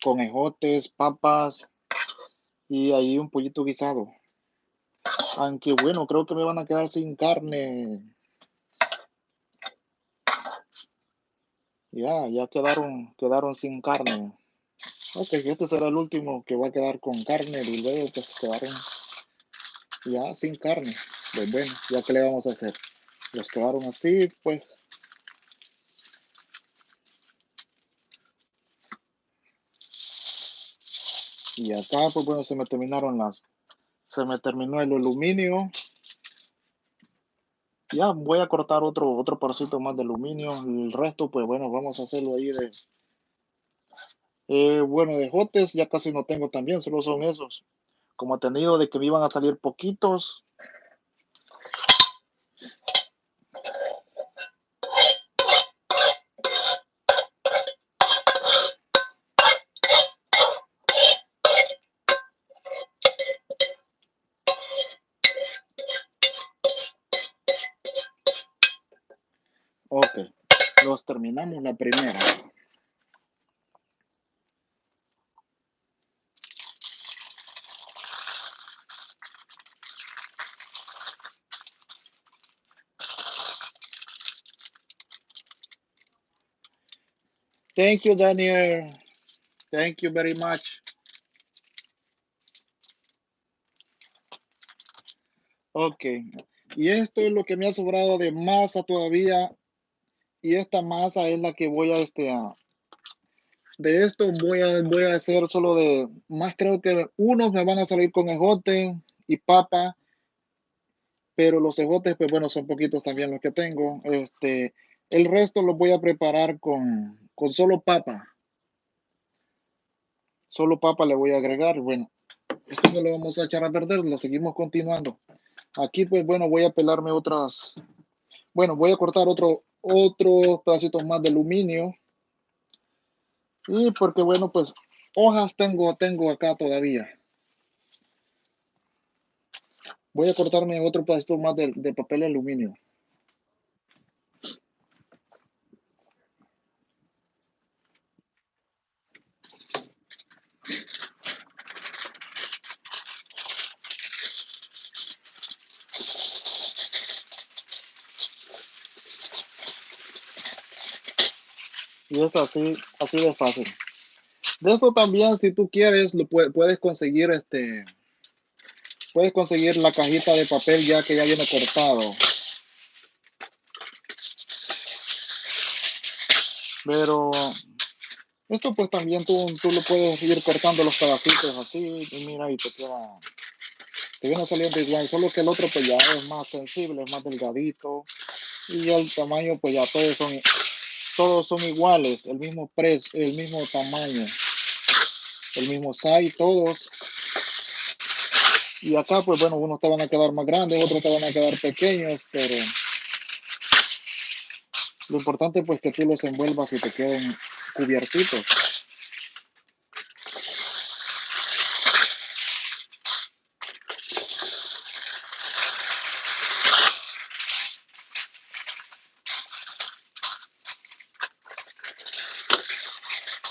Con ejotes, papas y ahí un pollito guisado. Aunque bueno, creo que me van a quedar sin carne. Ya, ya quedaron, quedaron sin carne. Ok, este será el último que va a quedar con carne y luego pues quedaron ya sin carne. Pues bueno, ya que le vamos a hacer los quedaron así, pues. Y acá, pues bueno, se me terminaron las, se me terminó el aluminio. Ya voy a cortar otro, otro parcito más de aluminio. El resto, pues bueno, vamos a hacerlo ahí de, eh, bueno, de jotes ya casi no tengo también, solo son esos. Como he tenido de que me iban a salir poquitos, terminamos la primera. Thank you, Daniel. Thank you very much. Ok. Y esto es lo que me ha sobrado de masa todavía y esta masa es la que voy a este de esto voy a voy a hacer solo de más creo que unos me van a salir con ejote y papa pero los ejotes pues bueno son poquitos también los que tengo este el resto los voy a preparar con con solo papa. Solo papa le voy a agregar bueno esto no lo vamos a echar a perder lo seguimos continuando. Aquí pues bueno voy a pelarme otras bueno voy a cortar otro otros pedacitos más de aluminio. Y porque bueno, pues hojas tengo, tengo acá todavía. Voy a cortarme otro pedacito más de, de papel aluminio. Y es así, así de fácil. De esto también, si tú quieres, lo puedes conseguir este. Puedes conseguir la cajita de papel ya que ya viene cortado. Pero esto pues también tú, tú lo puedes ir cortando los pedacitos así y mira y te queda, te viene saliendo igual, solo que el otro pues ya es más sensible, es más delgadito y el tamaño pues ya todos son todos son iguales, el mismo precio, el mismo tamaño, el mismo size, todos. Y acá, pues bueno, unos te van a quedar más grandes, otros te van a quedar pequeños, pero lo importante pues que tú los envuelvas y te queden cubiertitos.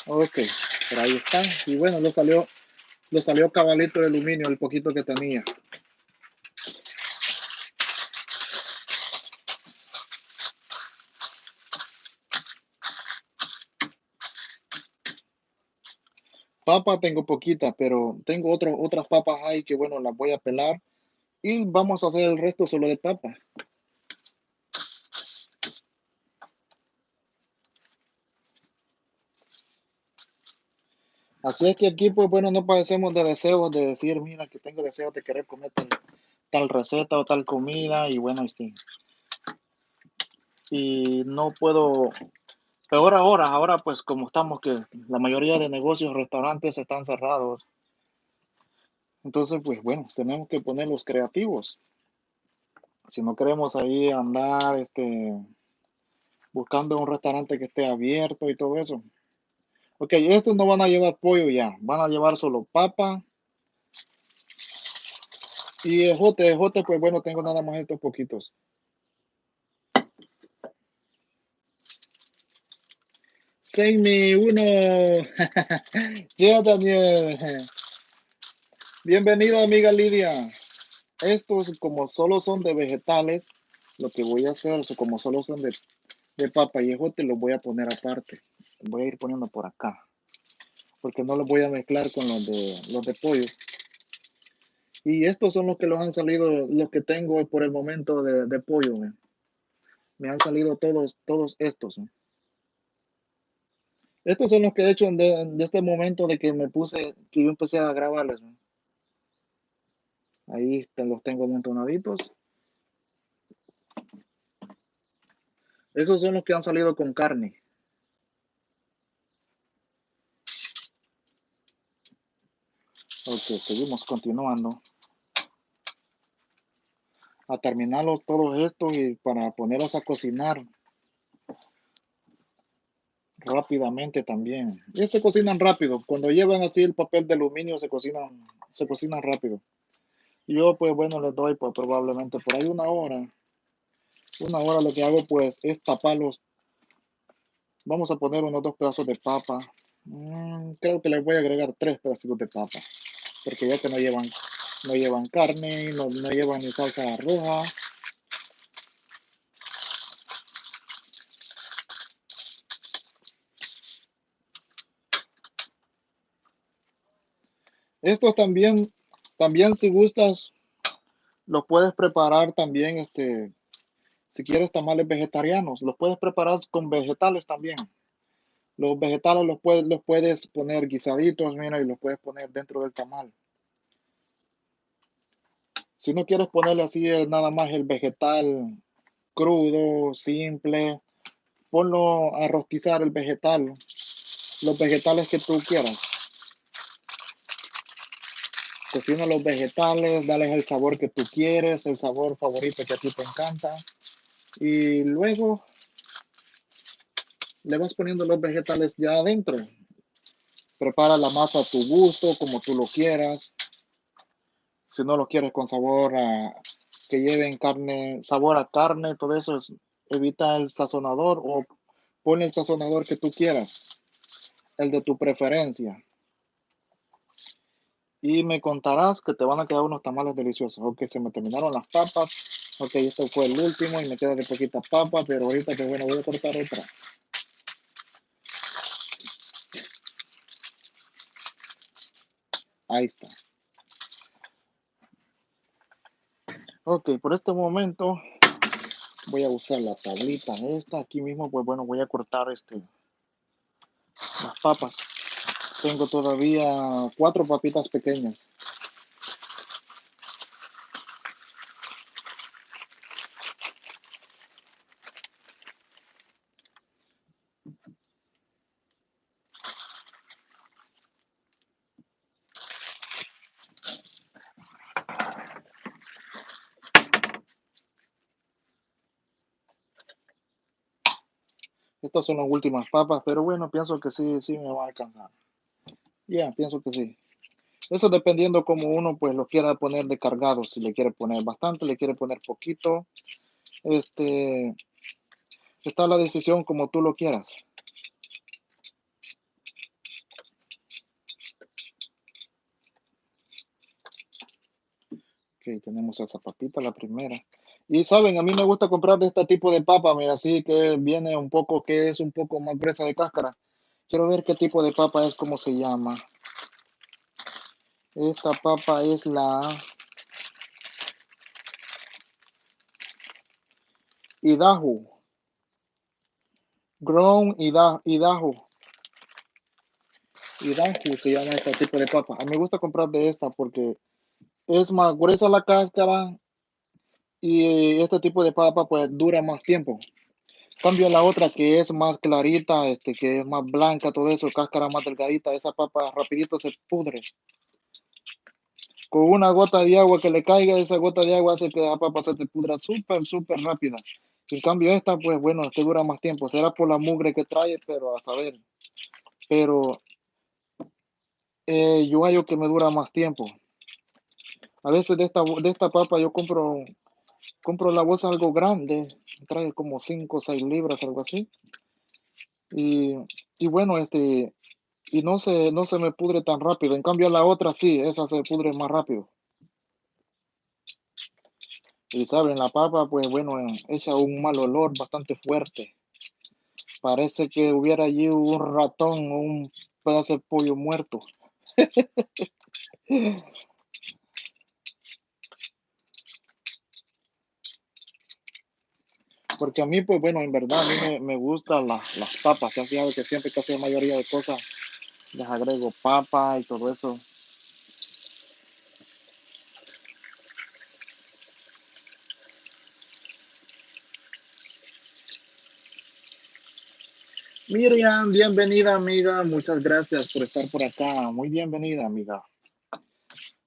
Ok, Y bueno, lo salió, lo salió cabalito de aluminio, el poquito que tenía. Papa tengo poquita, pero tengo otro, otras papas ahí que bueno, las voy a pelar. Y vamos a hacer el resto solo de papa. Así es que aquí, pues bueno, no padecemos de deseos de decir, mira, que tengo deseos de querer comer tal, receta o tal comida y bueno, este, y no puedo, peor ahora, ahora pues como estamos que la mayoría de negocios, restaurantes están cerrados. Entonces, pues bueno, tenemos que ponerlos creativos. Si no queremos ahí andar, este, buscando un restaurante que esté abierto y todo eso, Ok, estos no van a llevar pollo ya, van a llevar solo papa. Y ejote, ejote, pues bueno, tengo nada más estos poquitos. me uno. ya, Daniel. Bienvenido, amiga Lidia. Estos, como solo son de vegetales, lo que voy a hacer, como solo son de, de papa y ejote, los voy a poner aparte voy a ir poniendo por acá porque no los voy a mezclar con los de los de pollo. Y estos son los que los han salido los que tengo por el momento de, pollo me han salido todos todos estos estos son los que he hecho de, este momento de que me puse que yo empecé a grabarles ahí los tengo amontonaditos esos son los que han salido con carne Ok, seguimos continuando. A terminarlos todos estos y para ponerlos a cocinar rápidamente también. Y se cocinan rápido. Cuando llevan así el papel de aluminio se cocinan, se cocinan rápido. Yo pues bueno les doy pues probablemente por ahí una hora. Una hora lo que hago pues es taparlos. Vamos a poner unos dos pedazos de papa. Mm, creo que les voy a agregar tres pedacitos de papa porque ya que no llevan, no llevan carne, no, no llevan ni salsa roja. Estos también, también si gustas, los puedes preparar también, este, si quieres tamales vegetarianos, los puedes preparar con vegetales también. Los vegetales los puedes, los puedes poner guisaditos, mira, y los puedes poner dentro del tamal. Si no quieres ponerle así eh, nada más el vegetal crudo, simple, ponlo a rostizar el vegetal, los vegetales que tú quieras. Cocina los vegetales, dale el sabor que tú quieres, el sabor favorito que a ti te encanta. Y luego le vas poniendo los vegetales ya adentro. Prepara la masa a tu gusto, como tú lo quieras. Si no lo quieres con sabor a que lleven carne, sabor a carne, todo eso, evita el sazonador o pon el sazonador que tú quieras, el de tu preferencia. Y me contarás que te van a quedar unos tamales deliciosos. Ok, se me terminaron las papas. Ok, esto fue el último y me queda de poquita papa, pero ahorita que bueno, voy a cortar otra. Ahí está. Ok, por este momento voy a usar la tablita esta. Aquí mismo, pues bueno, voy a cortar este las papas. Tengo todavía cuatro papitas pequeñas. Estas son las últimas papas, pero bueno, pienso que sí, sí me va a alcanzar. Ya, pienso que sí. Eso dependiendo como uno pues lo quiera poner de cargado, si le quiere poner bastante, le quiere poner poquito. Este, está la decisión como tú lo quieras. Ok, tenemos esa papita, la primera. Y saben, a mí me gusta comprar de este tipo de papa, mira, así que viene un poco, que es un poco más gruesa de cáscara. Quiero ver qué tipo de papa es, cómo se llama. Esta papa es la Idaho. Grown Idaho. Idaho se llama este tipo de papa. A mí me gusta comprar de esta porque es más gruesa la cáscara y este tipo de papa pues dura más tiempo. Cambio la otra que es más clarita, este que es más blanca, todo eso, cáscara más delgadita, esa papa rapidito se pudre con una gota de agua que le caiga, esa gota de agua hace que la papa se te pudra súper, súper rápida. En cambio esta, pues bueno, que dura más tiempo. Será por la mugre que trae, pero a saber. Pero eh, yo hallo que me dura más tiempo. A veces de esta, de esta papa yo compro, compro la bolsa algo grande. Trae como 5 o 6 libras, algo así. Y, y bueno, este, y no se, no se me pudre tan rápido. En cambio la otra sí, esa se pudre más rápido. Y saben, la papa, pues bueno, echa un mal olor bastante fuerte. Parece que hubiera allí un ratón o un pedazo de pollo muerto. Porque a mí, pues bueno, en verdad, a mí me, me gustan las, las papas. Se han fijado que siempre casi la mayoría de cosas les agrego papa y todo eso. Miriam, bienvenida amiga, muchas gracias por estar por acá, muy bienvenida amiga.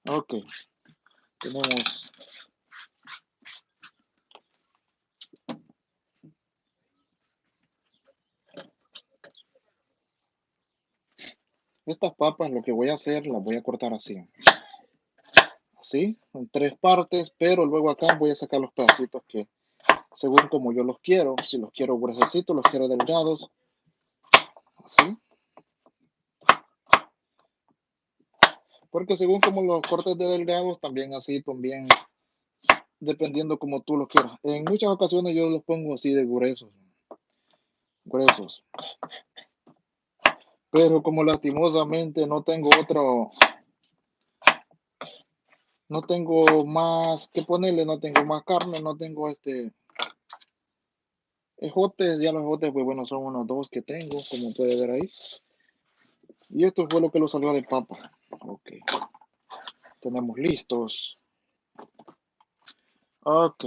Ok, tenemos Estas papas lo que voy a hacer, las voy a cortar así. Así, en tres partes, pero luego acá voy a sacar los pedacitos que, según como yo los quiero, si los quiero gruesecitos, los quiero delgados. Así. Porque según como los cortes de delgados, también así, también dependiendo como tú los quieras. En muchas ocasiones yo los pongo así de gruesos. Gruesos. Pero como lastimosamente no tengo otro, no tengo más que ponerle, no tengo más carne, no tengo este ejotes, ya los ejotes, pues bueno, son unos dos que tengo, como puede ver ahí. Y esto fue lo que lo salió de papa. Ok. Tenemos listos. Ok.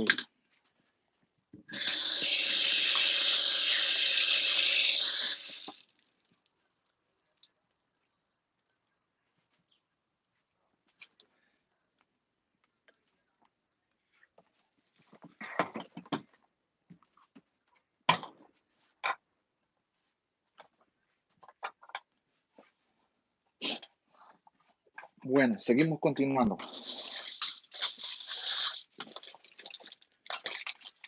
Bueno, seguimos continuando.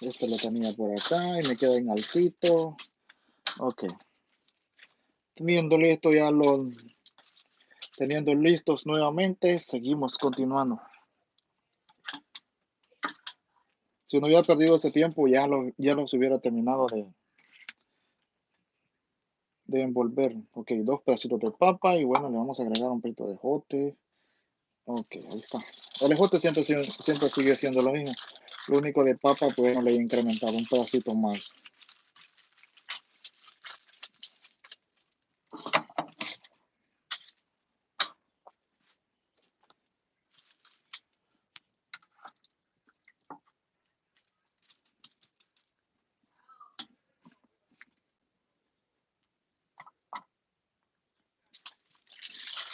Esto lo tenía por acá y me queda en altito. Ok. Teniendo listo ya los, teniendo listos nuevamente, seguimos continuando. Si no hubiera perdido ese tiempo, ya, lo, ya los hubiera terminado de, de envolver. Ok, dos pedacitos de papa y bueno, le vamos a agregar un poquito de jote. Ok, ahí está. El ejote siempre, siempre sigue siendo lo mismo. Lo único de papa, pues no le he incrementado un pedacito más.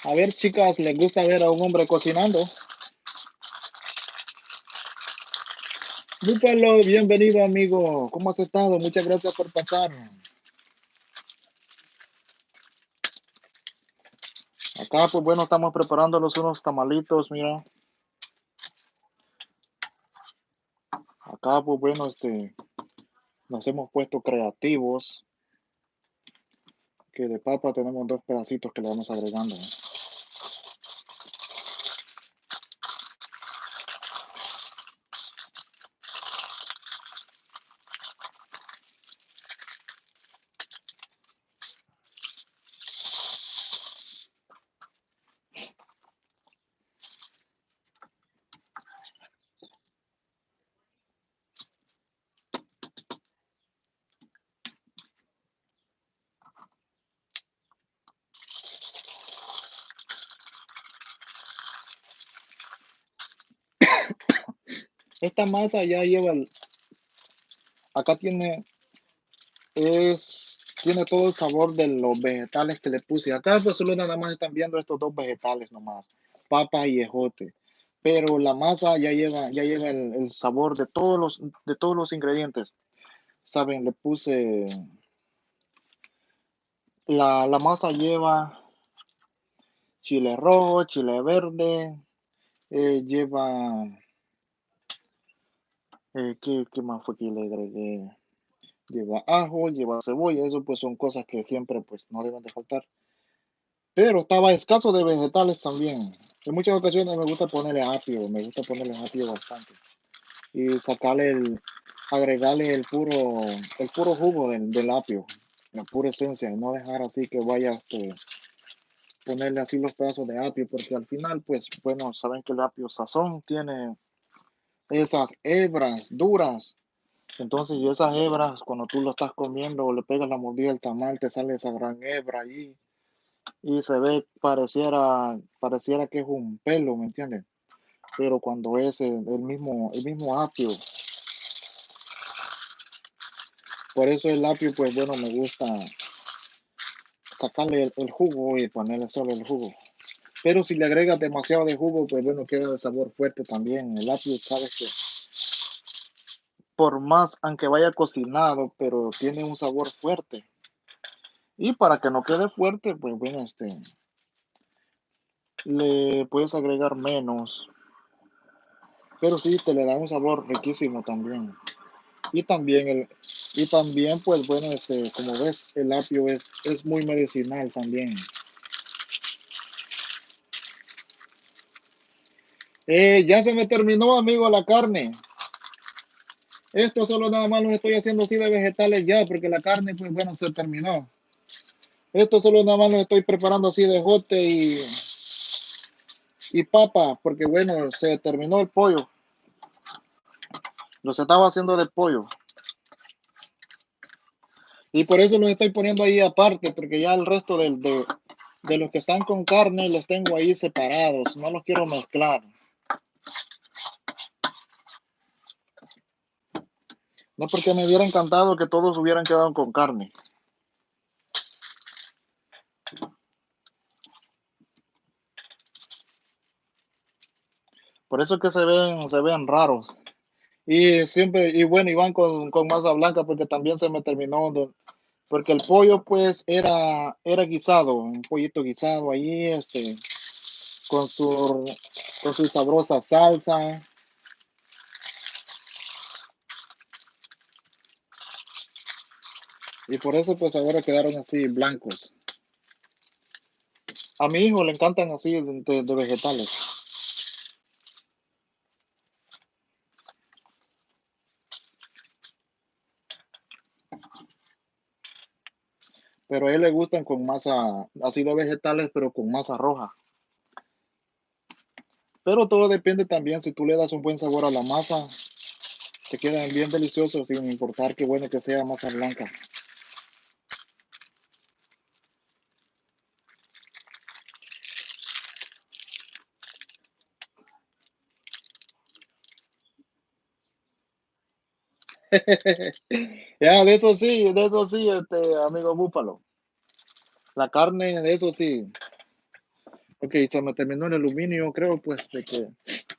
A ver, chicas, ¿les gusta ver a un hombre cocinando? Búfalo, bienvenido, amigo. ¿Cómo has estado? Muchas gracias por pasar. Acá, pues bueno, estamos preparando los unos tamalitos, mira. Acá, pues bueno, este, nos hemos puesto creativos. Que de papa tenemos dos pedacitos que le vamos agregando. Esta masa ya lleva, acá tiene, es, tiene todo el sabor de los vegetales que le puse. Acá pues solo nada más están viendo estos dos vegetales nomás, papa y ejote. Pero la masa ya lleva, ya lleva el, sabor de todos los, de todos los ingredientes. Saben, le puse, la, la masa lleva chile rojo, chile verde, eh, lleva eh, ¿qué, más fue que le agregué? Lleva ajo, lleva cebolla, eso pues son cosas que siempre pues no deben de faltar. Pero estaba escaso de vegetales también. En muchas ocasiones me gusta ponerle apio, me gusta ponerle apio bastante. Y sacarle el, agregarle el puro, el puro jugo del, del apio, la pura esencia, y no dejar así que vaya este, ponerle así los pedazos de apio, porque al final, pues, bueno, saben que el apio sazón tiene esas hebras duras. Entonces, y esas hebras, cuando tú lo estás comiendo o le pegas la mordida al tamal, te sale esa gran hebra ahí y se ve, pareciera, pareciera que es un pelo, ¿me entiendes? Pero cuando es el, mismo, el mismo apio. Por eso el apio, pues bueno, me gusta sacarle el, el jugo y ponerle solo el jugo. Pero si le agregas demasiado de jugo, pues bueno, queda de sabor fuerte también. El apio, sabes que por más, aunque vaya cocinado, pero tiene un sabor fuerte. Y para que no quede fuerte, pues bueno, este, le puedes agregar menos. Pero sí, te le da un sabor riquísimo también. Y también, el, y también pues bueno, este, como ves, el apio es, es muy medicinal también. Eh, ya se me terminó, amigo, la carne. Esto solo nada más lo estoy haciendo así de vegetales ya, porque la carne, pues bueno, se terminó. Esto solo nada más lo estoy preparando así de jote y, y papa, porque bueno, se terminó el pollo. Los estaba haciendo de pollo. Y por eso los estoy poniendo ahí aparte, porque ya el resto de, de los que están con carne los tengo ahí separados. No los quiero mezclar. No porque me hubiera encantado que todos hubieran quedado con carne. Por eso que se ven, se ven raros. Y siempre, y bueno, iban con, con masa blanca porque también se me terminó, porque el pollo pues era, era guisado, un pollito guisado ahí, este, con su, con su sabrosa salsa. Y por eso pues ahora quedaron así blancos. A mi hijo le encantan así de, de vegetales. Pero a él le gustan con masa, así de vegetales, pero con masa roja. Pero todo depende también, si tú le das un buen sabor a la masa, te quedan bien deliciosos sin importar qué bueno que sea masa blanca. Ya, de eso sí, de eso sí, este amigo Búfalo. La carne, de eso sí. Ok, se me terminó el aluminio, creo pues de que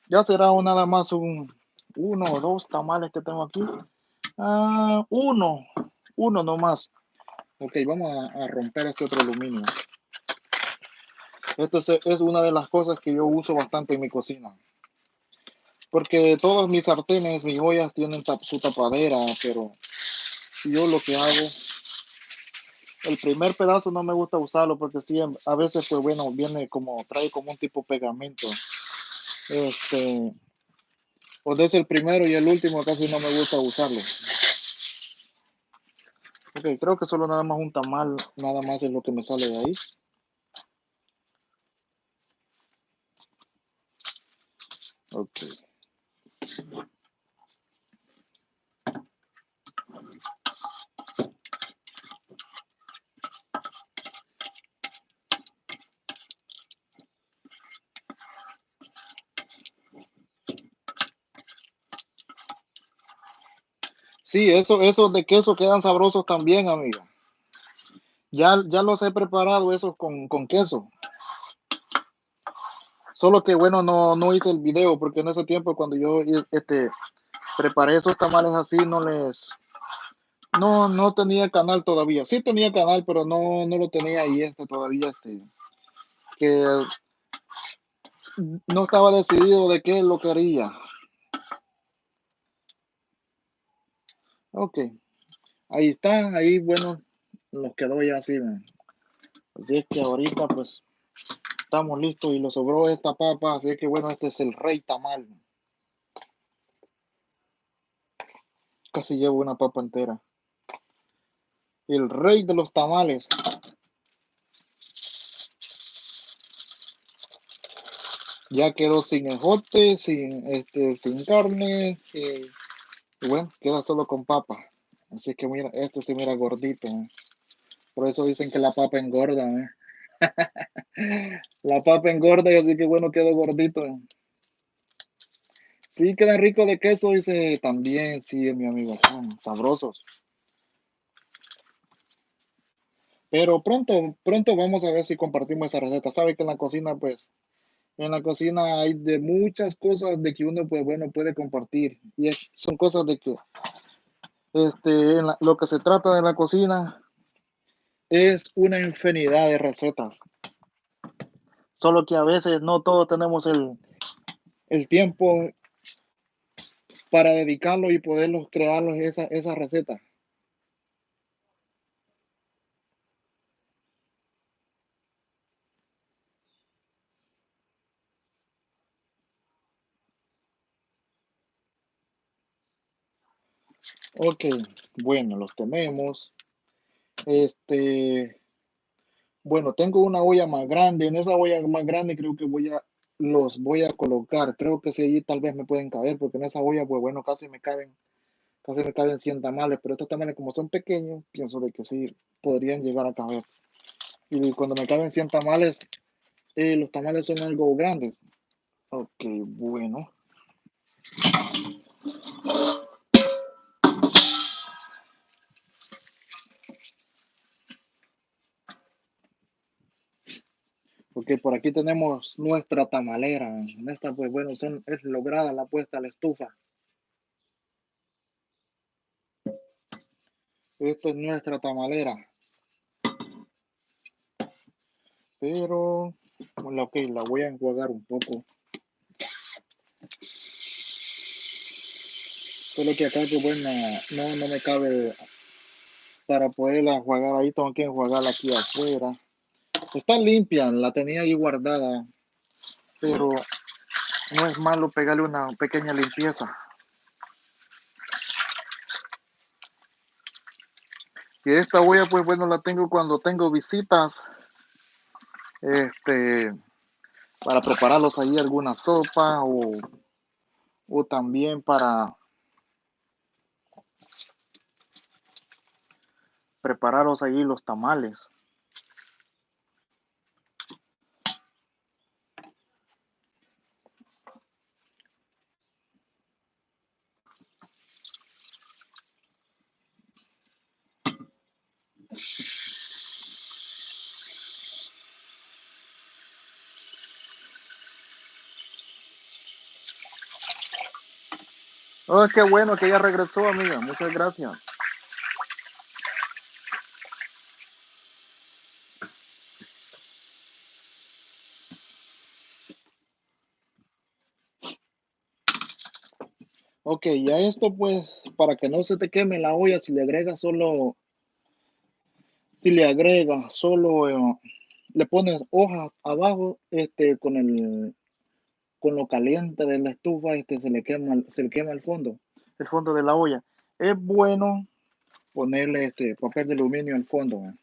ya será nada más un uno o dos tamales que tengo aquí. Ah, uno, uno nomás. Ok, vamos a, a romper este otro aluminio. Esto es, es una de las cosas que yo uso bastante en mi cocina. Porque todos mis sartenes, mis ollas tienen su tapadera, pero yo lo que hago, el primer pedazo no me gusta usarlo porque sí, a veces pues bueno, viene como, trae como un tipo pegamento. Este, o desde el primero y el último casi no me gusta usarlo. Ok, creo que solo nada más un tamal, nada más es lo que me sale de ahí. Ok. Sí, eso, esos de queso quedan sabrosos también, amiga. Ya, ya los he preparado esos con, con queso. Solo que bueno, no, no hice el video porque en ese tiempo cuando yo este, preparé esos tamales así, no les, no, no tenía canal todavía. Sí tenía canal, pero no, no lo tenía ahí este todavía, este, que no estaba decidido de qué lo quería. Ok, ahí está, ahí bueno, nos quedó ya así. man. Así es que ahorita pues estamos listos y lo sobró esta papa, así que bueno, este es el rey tamal. Casi llevo una papa entera. El rey de los tamales. Ya quedó sin ejote, sin este, sin carne, eh, y bueno, queda solo con papa. Así que mira, este se mira gordito. ¿eh? Por eso dicen que la papa engorda. ¿eh? La papa engorda y así que bueno, quedó gordito. Sí, quedan ricos de queso, dice también, sí, mi amigo, sabrosos. Pero pronto, pronto vamos a ver si compartimos esa receta. Sabe que en la cocina, pues, en la cocina hay de muchas cosas de que uno, pues, bueno, puede compartir. Y son cosas de que, este, lo que se trata de la cocina es una infinidad de recetas. Solo que a veces no todos tenemos el, el tiempo para dedicarlo y poderlos crearlos esa, esa receta. Ok, bueno, los tenemos. Este, bueno, tengo una olla más grande. En esa olla más grande creo que voy a, los voy a colocar. Creo que sí, allí tal vez me pueden caber, porque en esa olla, pues bueno, casi me caben, casi me caben 100 tamales, pero estos tamales como son pequeños, pienso de que sí podrían llegar a caber. Y cuando me caben 100 tamales, eh, los tamales son algo grandes. Ok, bueno. Por aquí tenemos nuestra tamalera. Esta, pues bueno, es lograda la puesta a la estufa. Esta es nuestra tamalera. Pero, bueno, ok, la voy a enjuagar un poco. Solo que acá, que bueno, no, no me cabe para poderla enjuagar ahí, tengo que enjuagarla aquí afuera. Está limpia, la tenía ahí guardada, pero no es malo pegarle una pequeña limpieza. Y esta olla, pues bueno, la tengo cuando tengo visitas. Este, para prepararlos ahí alguna sopa o, o también para prepararos ahí los tamales. Oh, qué bueno que ya regresó, amiga. Muchas gracias. Ok, ya esto pues, para que no se te queme la olla, si le agregas solo, si le agregas solo, eh, le pones hojas abajo, este, con el, con lo caliente de la estufa, este, se le quema, se le quema el fondo, el fondo de la olla. Es bueno ponerle este papel de aluminio al fondo, eh.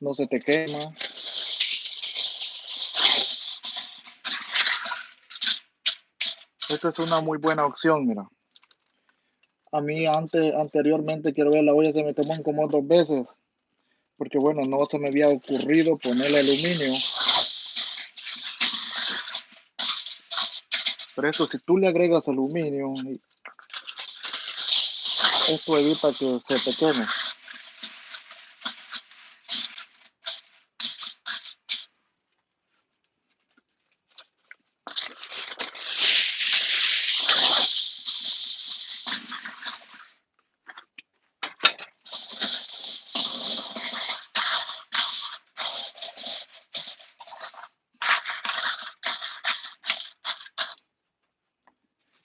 no se te quema. Esta es una muy buena opción, mira. A mí antes, anteriormente, quiero ver, la olla se me quemó como dos veces. Porque bueno, no se me había ocurrido ponerle aluminio. Pero eso, si tú le agregas aluminio, esto evita que se te.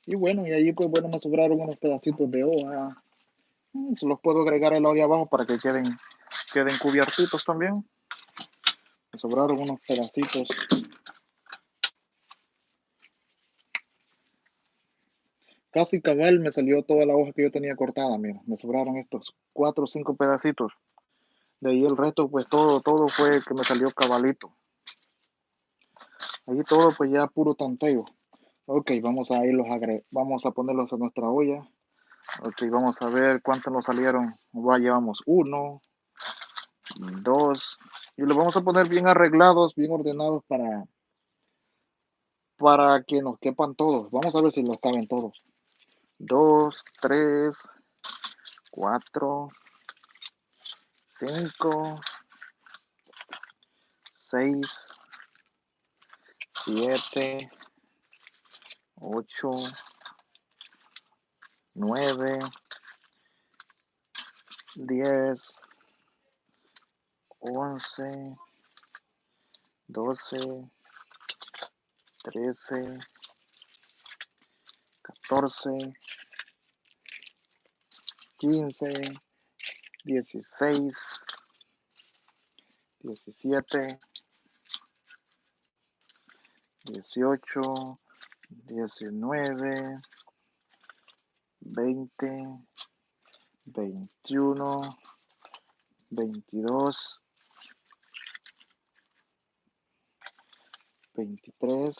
Y bueno, me sobraron unos pedacitos de hoja. Mm, se los puedo agregar el de abajo para que queden, queden cubiertitos también. Me sobraron unos pedacitos. Casi cabal me salió toda la hoja que yo tenía cortada, mira. Me sobraron estos cuatro o cinco pedacitos. De ahí el resto, pues todo, todo fue que me salió cabalito. Ahí todo pues ya puro tanteo. Ok, vamos a irlos a vamos a ponerlos a nuestra olla. Ok, vamos a ver cuántos nos salieron. Ya llevamos uno, dos, y los vamos a poner bien arreglados, bien ordenados para, para que nos quepan todos. Vamos a ver si nos caben todos. Dos, tres, cuatro, cinco, seis, siete, 8, 9, 10, 11, 12, 13, 14, 15, 16, 17, 18, 19, 20, 21, 22, 23,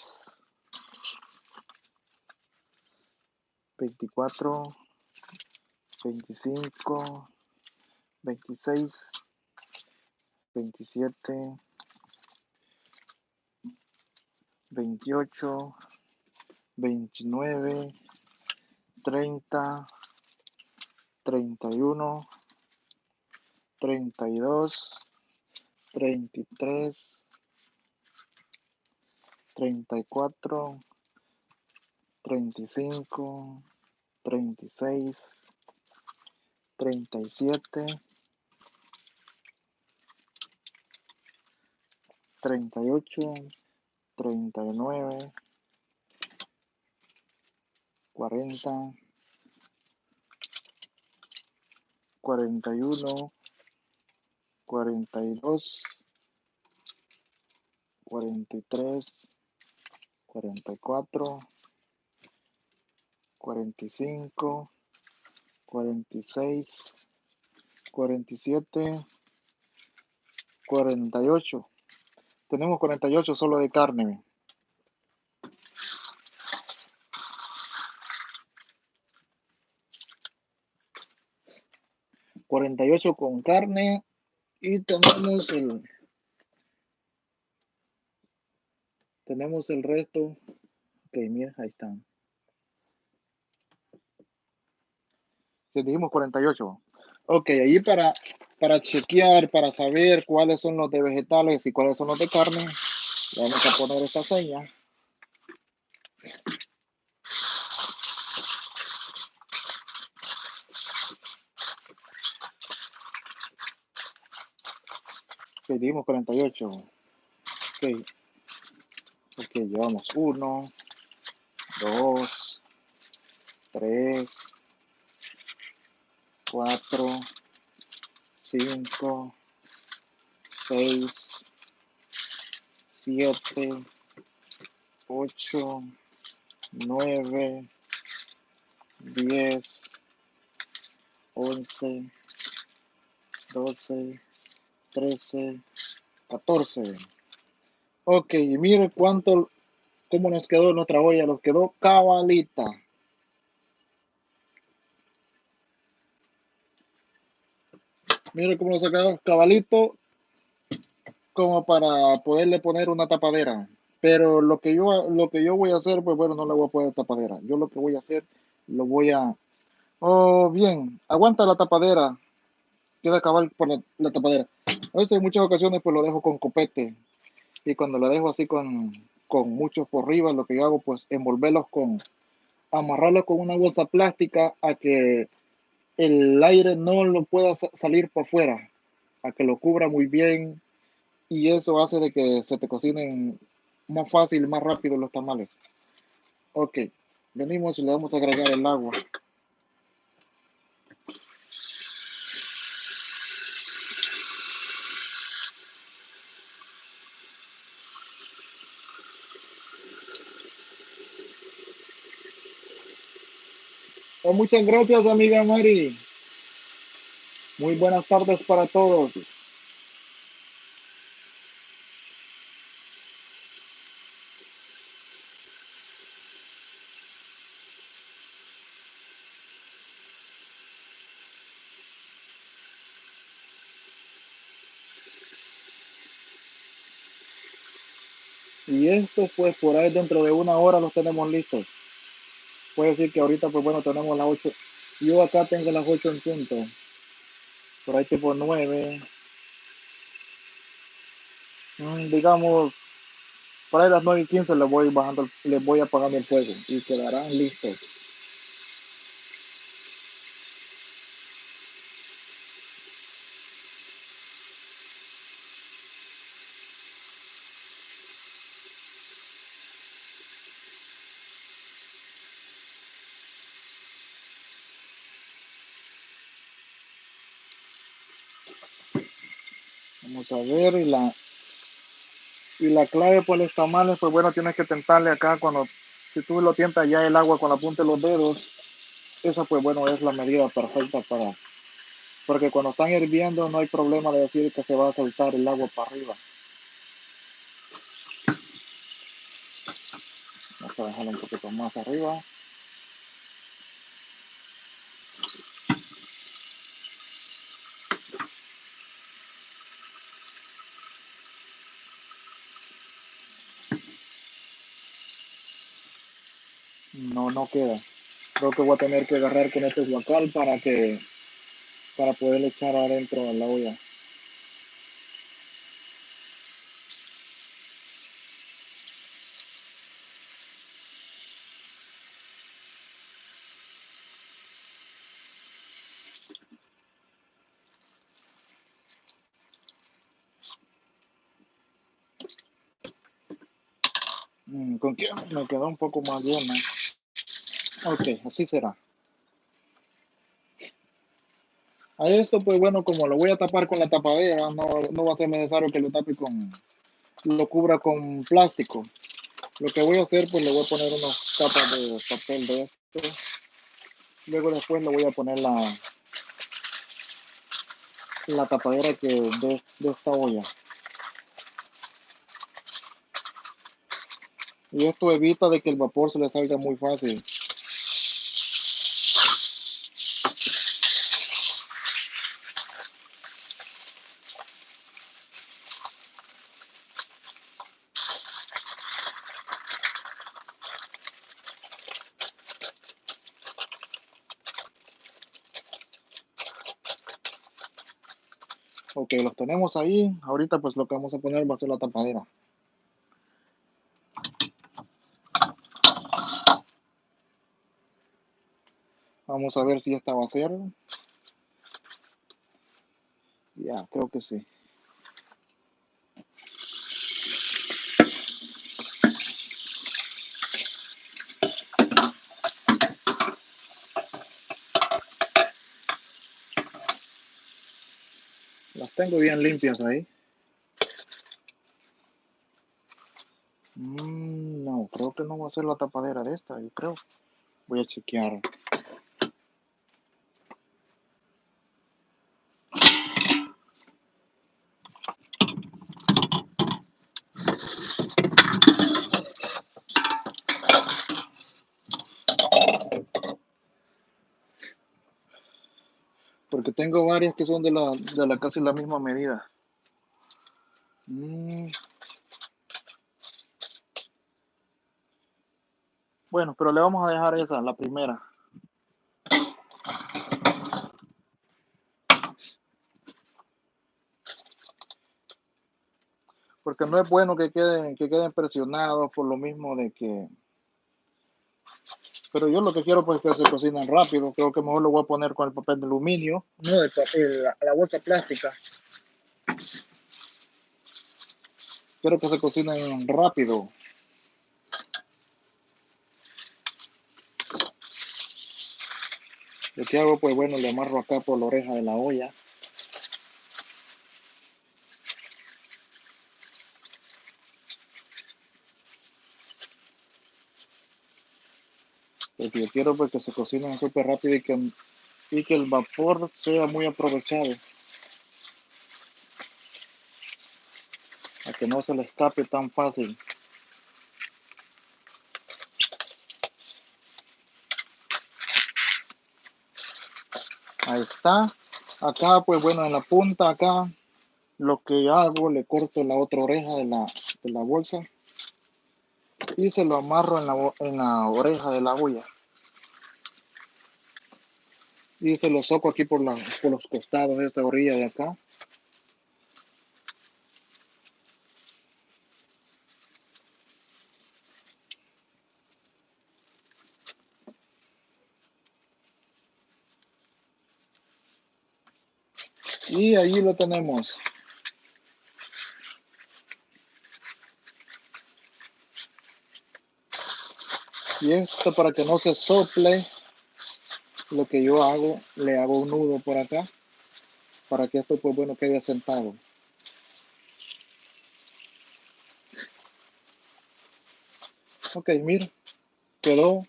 24, 25, 26, 27, 28, 29, 30, 31, 32, 33, 34, 35, 36, 37, 38, 39, Cuarenta, cuarenta y uno, cuarenta y dos, cuarenta y tres, cuarenta y cuatro, cuarenta y cinco, cuarenta y seis, cuarenta y siete, cuarenta y ocho, tenemos cuarenta y ocho solo de carne. Cuarenta y ocho con carne y tenemos el tenemos el resto. Ok, mira, ahí están. Les dijimos 48. Ok, ahí para, para chequear, para saber cuáles son los de vegetales y cuáles son los de carne, vamos a poner esta seña. Pedimos 48. Ok. Ok, llevamos 1, 2, 3, 4, 5, 6, 7, 8, 9, 10, 11, 12, 13, 14. Ok, y mire cuánto, cómo nos quedó nuestra olla, nos quedó cabalita. Mire cómo nos ha quedado cabalito, como para poderle poner una tapadera. Pero lo que yo, lo que yo voy a hacer, pues bueno, no le voy a poner tapadera. Yo lo que voy a hacer, lo voy a... Oh, bien, aguanta la tapadera. Queda cabal por la, la tapadera. A veces en muchas ocasiones pues lo dejo con copete y cuando lo dejo así con, con muchos por arriba, lo que yo hago pues envolverlos con, amarrarlos con una bolsa plástica a que el aire no lo pueda salir por afuera, a que lo cubra muy bien y eso hace de que se te cocinen más fácil, más rápido los tamales. Ok, venimos y le vamos a agregar el agua. Oh, muchas gracias, amiga Mari. Muy buenas tardes para todos. Y esto, pues, por ahí dentro de una hora los tenemos listos. Puede decir que ahorita, pues bueno, tenemos las 8. Yo acá tengo las 8 en punto. Por ahí tipo 9. Mm, digamos, por ahí las 9 y 15 les voy bajando, les voy apagando el fuego y quedarán listos. Ver y la y la clave por los tamales, pues bueno, tienes que tentarle acá cuando si tú lo tientas ya el agua con la punta de los dedos, esa pues bueno es la medida perfecta para porque cuando están hirviendo no hay problema de decir que se va a soltar el agua para arriba. Vamos a dejarlo un poquito más arriba. no, no queda. Creo que voy a tener que agarrar con este guacal para que para poder echar adentro a la olla. Mm, con que me quedó un poco más llena. Ok, así será. A esto, pues bueno, como lo voy a tapar con la tapadera, no, no va a ser necesario que lo tape con, lo cubra con plástico. Lo que voy a hacer, pues le voy a poner unas capas de papel de esto. Luego después le voy a poner la, la tapadera que de, de esta olla. Y esto evita de que el vapor se le salga muy fácil. Ok, los tenemos ahí. Ahorita pues lo que vamos a poner va a ser la tapadera. Vamos a ver si esta va a ser. Ya, creo que sí. Las tengo bien limpias ahí. Mm, no, creo que no va a ser la tapadera de esta, yo creo. Voy a chequear. Porque tengo varias que son de la, de la casi la misma medida. Mm. Bueno, pero le vamos a dejar esa, la primera. Porque no es bueno que queden, que queden presionados por lo mismo de que... Pero yo lo que quiero pues que se cocinen rápido. Creo que mejor lo voy a poner con el papel de aluminio, no de papel, la, la bolsa plástica. Quiero que se cocinen rápido. Lo que hago, pues bueno, le amarro acá por la oreja de la olla. Quiero pues, que se cocinen súper rápido y que, y que el vapor sea muy aprovechado. A que no se le escape tan fácil. Ahí está. Acá, pues bueno, en la punta acá, lo que hago, le corto la otra oreja de la, de la bolsa y se lo amarro en la, en la oreja de la olla. Y se lo soco aquí por, la, por los costados de esta orilla de acá. Y ahí lo tenemos. Y esto para que no se sople, lo que yo hago, le hago un nudo por acá, para que esto pues bueno quede sentado. Ok, mira, quedó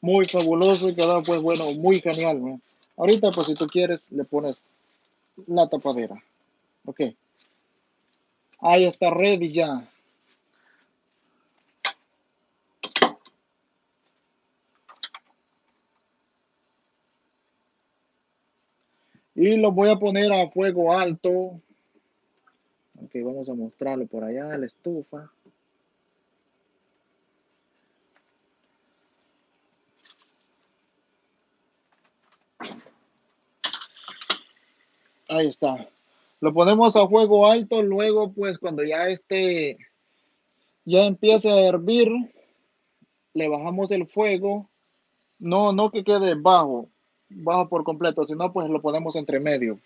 muy fabuloso y quedó pues bueno, muy genial. ¿no? Ahorita, pues si tú quieres, le pones la tapadera. Ok. Ahí está ready ya. Y lo voy a poner a fuego alto. Ok, vamos a mostrarlo por allá, la estufa. Ahí está. Lo ponemos a fuego alto, luego pues cuando ya esté, ya empiece a hervir, le bajamos el fuego. No, no que quede bajo, bajo por completo, sino pues lo ponemos entre medio.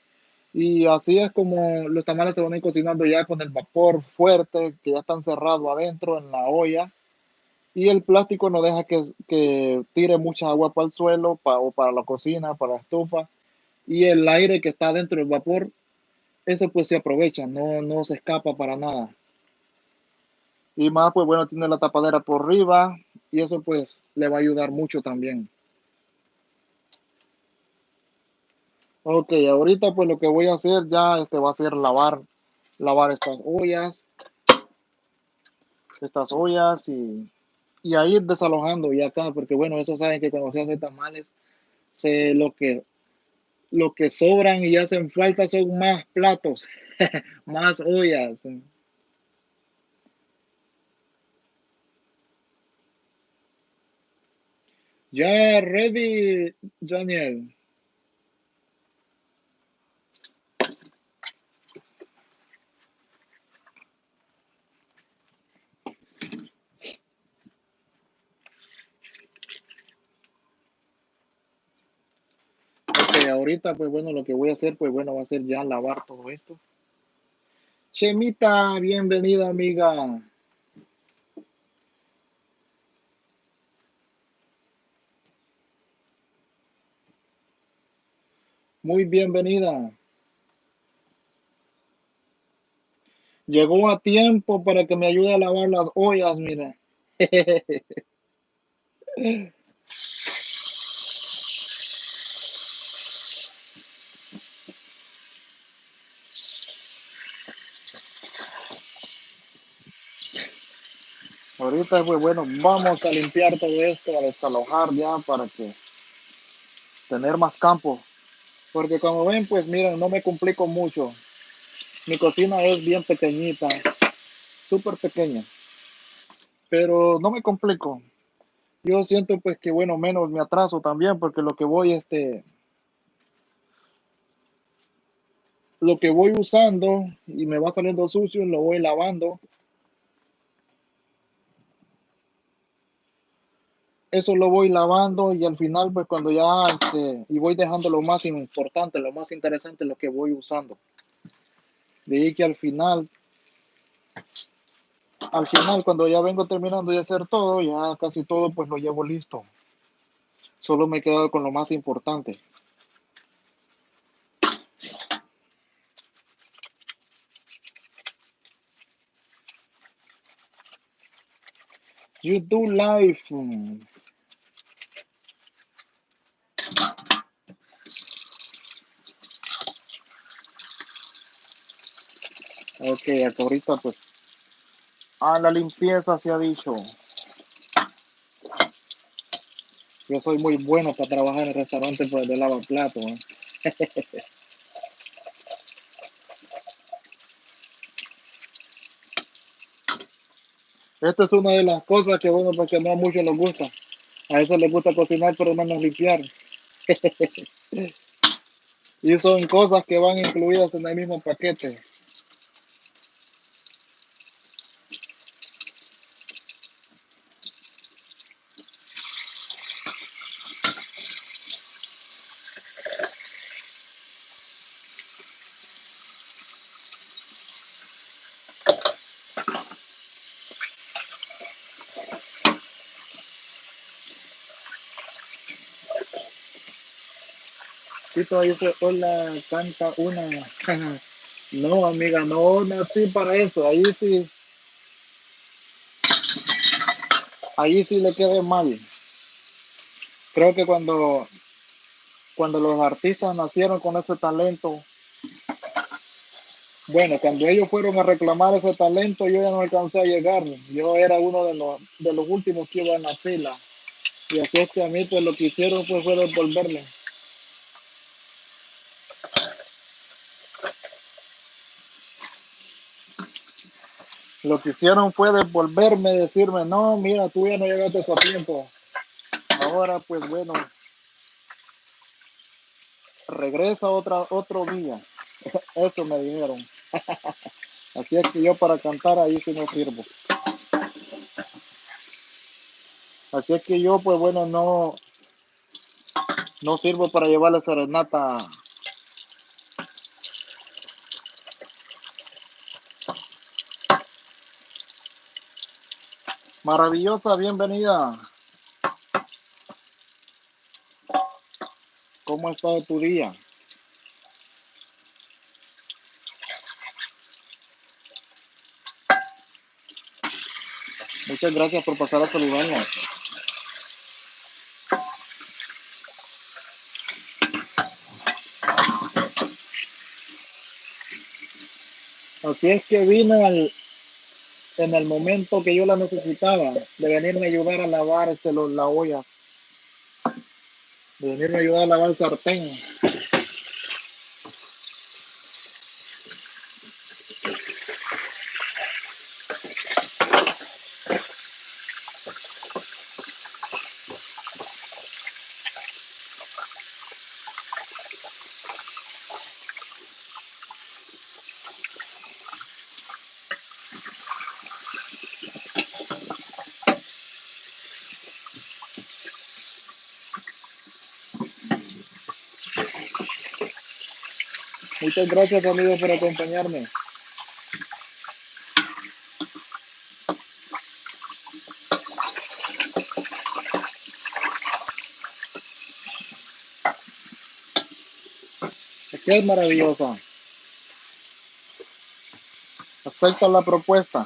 Y así es como los tamales se van a cocinando ya con el vapor fuerte, que ya están cerrados adentro en la olla. Y el plástico no deja que, que tire mucha agua para el suelo pa- o para la cocina, para la estufa. Y el aire que está dentro del vapor, ese pues se aprovecha, no, no se escapa para nada. Y más, pues bueno, tiene la tapadera por arriba y eso pues le va a ayudar mucho también. Ok, ahorita pues lo que voy a hacer ya este va a ser lavar, lavar estas ollas, estas ollas y, y a ir desalojando ya acá, porque bueno, eso saben que cuando se hace tamales, se, lo que, lo que sobran y hacen falta son más platos, más ollas. Ya ready, Daniel. Ok, ahorita pues bueno, lo que voy a hacer pues bueno va a ser ya lavar todo esto. Chemita, bienvenida amiga. Muy bienvenida. Llegó a tiempo para que me ayude a lavar las ollas, mira. Ahorita pues bueno, vamos a limpiar todo esto, a desalojar ya para que tener más campo. Porque como ven, pues miren, no me complico mucho. Mi cocina es bien pequeñita, súper pequeña, pero no me complico. Yo siento pues que bueno, menos me atraso también porque lo que voy este lo que voy usando y me va saliendo sucio, lo voy lavando. Eso lo voy lavando y al final pues cuando ya este y voy dejando lo más importante, lo más interesante lo que voy usando. De ahí que al final al final cuando ya vengo terminando de hacer todo, ya casi todo pues lo llevo listo. Solo me he quedado con lo más importante. YouTube Live. mm, Ok, ahorita pues a la limpieza se ha dicho. Yo soy muy bueno para trabajar en el restaurante pues, de lavaplatos. ¿eh? Esta es una de las cosas que bueno porque no a muchos les gusta. A eso les gusta cocinar pero menos limpiar. Y son cosas que van incluidas en el mismo paquete. Tito dice, hola, canta una. No, amiga, no nací para eso. Ahí sí, ahí sí le quedé mal. Creo que cuando, cuando los artistas nacieron con ese talento, bueno, cuando ellos fueron a reclamar ese talento, yo ya no alcancé a llegar. Yo era uno de los, de los últimos que iba en la. Y así es que a mí, pues lo que hicieron pues, fue devolverme. Lo que hicieron fue devolverme, decirme, no, mira, tú ya no llegaste a tiempo. Ahora, pues bueno, regresa otra, otro día. Eso me dijeron. Así es que yo para cantar ahí sí no sirvo. Así es que yo, pues bueno, no, no sirvo para llevar la serenata Maravillosa, bienvenida. ¿Cómo ha estado tu día? Muchas gracias por pasar a saludarnos. Así es que vino al, en el momento que yo la necesitaba, de venirme a ayudar a lavar este, la olla, de venirme a ayudar a lavar el sartén. Muchas gracias amigos por acompañarme. Qué es maravillosa. Acepta la propuesta.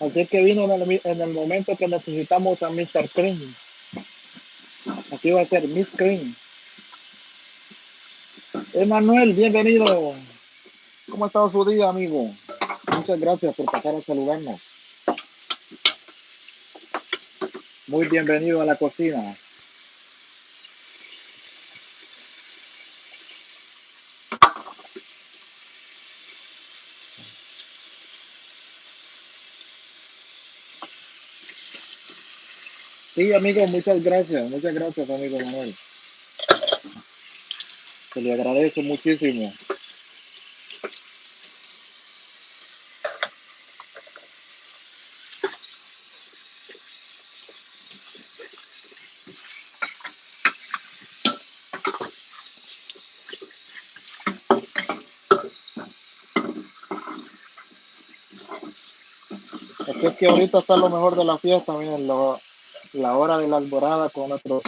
Así es que vino en el, en el momento que necesitamos a Mr. Cream. Aquí va a ser Miss Cream. Emanuel, bienvenido. ¿Cómo ha estado su día, amigo? Muchas gracias por pasar a saludarnos. Muy bienvenido a la cocina. Sí, amigo, muchas gracias. Muchas gracias, amigo Manuel. Se le agradece muchísimo. Es que ahorita está lo mejor de la fiesta, miren, lo- la hora de la alborada con nuestros,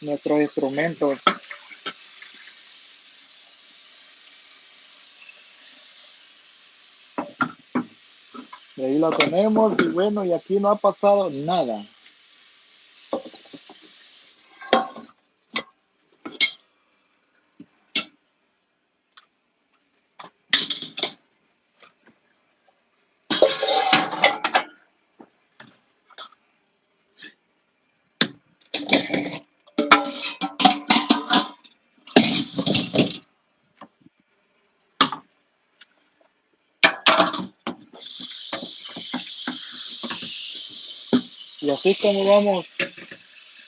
nuestros instrumentos. Y ahí la tenemos y bueno, y aquí no ha pasado nada. Y así como vamos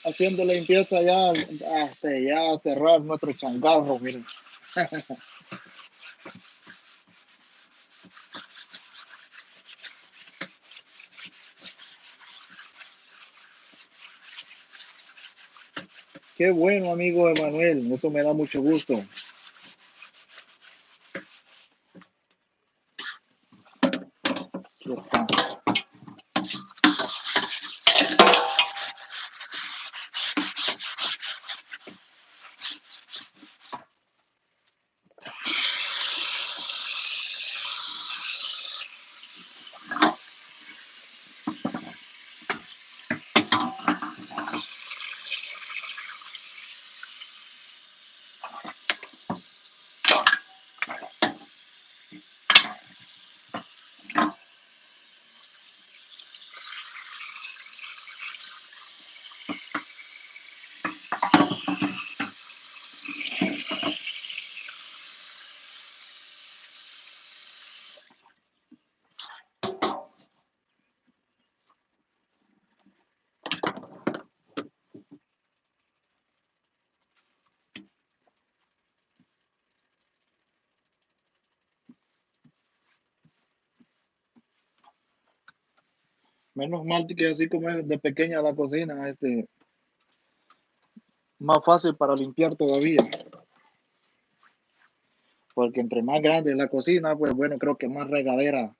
haciendo limpieza ya, hasta ya cerrar nuestro changarro, miren. Qué bueno, amigo Emanuel, eso me da mucho gusto. Menos mal que así como es de pequeña la cocina, este, más fácil para limpiar todavía. Porque entre más grande la cocina, pues bueno, creo que más regadera,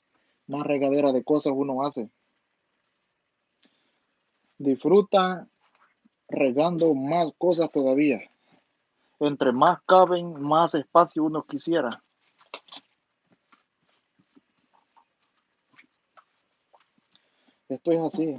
más regadera de cosas uno hace. Disfruta regando más cosas todavía. Entre más caben, más espacio uno quisiera. Esto es así.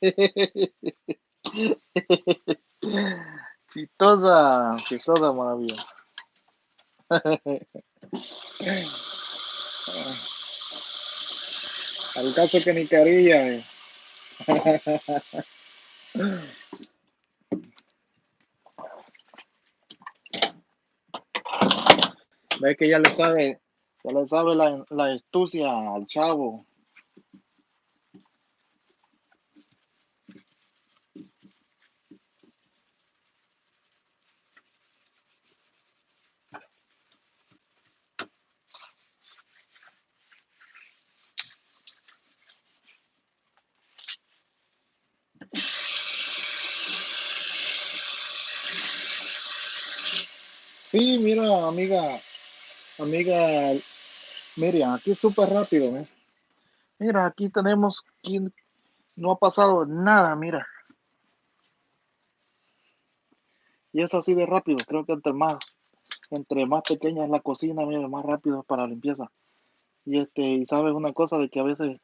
chistosa, chistosa maravilla. Al caso que ni quería. Eh. Ve que ya le sabe, ya le sabe la, la astucia al chavo. Amiga, amiga Miriam, aquí súper rápido, ¿eh? Mira, aquí tenemos quien no ha pasado nada, mira. Y es así de rápido, creo que entre más, entre más pequeña es la cocina, mira, más rápido es para limpieza. Y este, y sabes una cosa de que a veces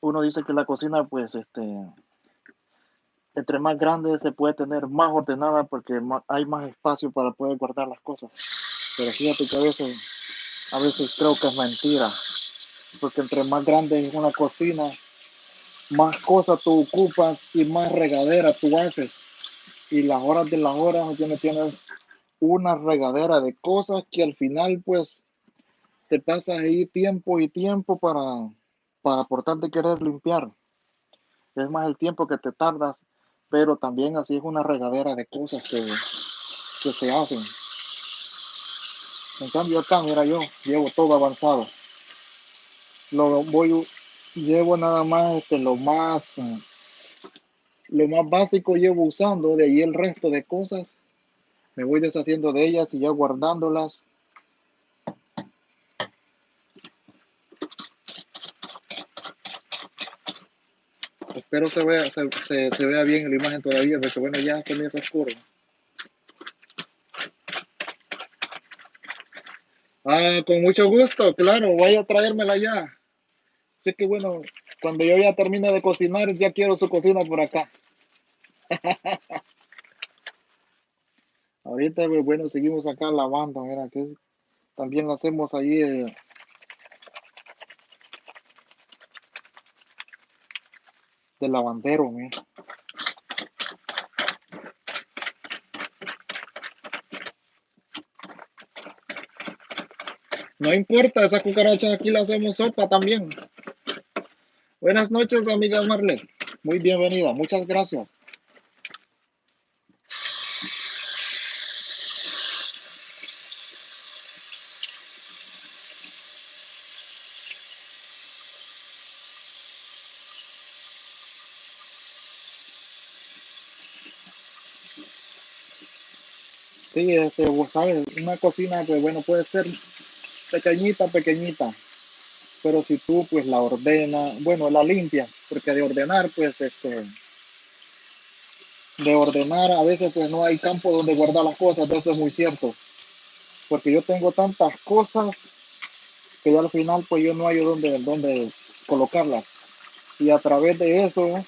uno dice que la cocina, pues, este, entre más grande se puede tener más ordenada porque hay más espacio para poder guardar las cosas. Pero fíjate que a veces, a veces creo que es mentira, porque entre más grande es una cocina, más cosas tú ocupas y más regadera tú haces. Y las horas de las horas no tienes una regadera de cosas que al final pues te pasas ahí tiempo y tiempo para, para aportar de querer limpiar. Es más el tiempo que te tardas pero también así es una regadera de cosas que, que se hacen. En cambio acá, mira yo, llevo todo avanzado. Lo voy, llevo nada más este, lo más, lo más básico llevo usando, de ahí el resto de cosas me voy deshaciendo de ellas y ya guardándolas. Espero se vea, se, se, vea bien la imagen todavía, porque bueno, ya se me hace oscuro. Ah, con mucho gusto, claro, vaya a traérmela ya. Sé que bueno, cuando yo ya termine de cocinar, ya quiero su cocina por acá. Ahorita, bueno, seguimos acá lavando, mira, que también lo hacemos ahí. Eh, de lavandero, No importa, esa cucaracha aquí la hacemos sopa también. Buenas noches, amiga Marlene. Muy bienvenida, muchas gracias. Sí, este, ¿sabes? Una cocina que, bueno, puede ser pequeñita, pequeñita, pero si tú, pues, la ordenas, bueno, la limpias, porque de ordenar, pues, este, de ordenar, a veces, pues, no hay campo donde guardar las cosas, eso es muy cierto, porque yo tengo tantas cosas que ya al final, pues, yo no hay donde, donde colocarlas, y a través de eso,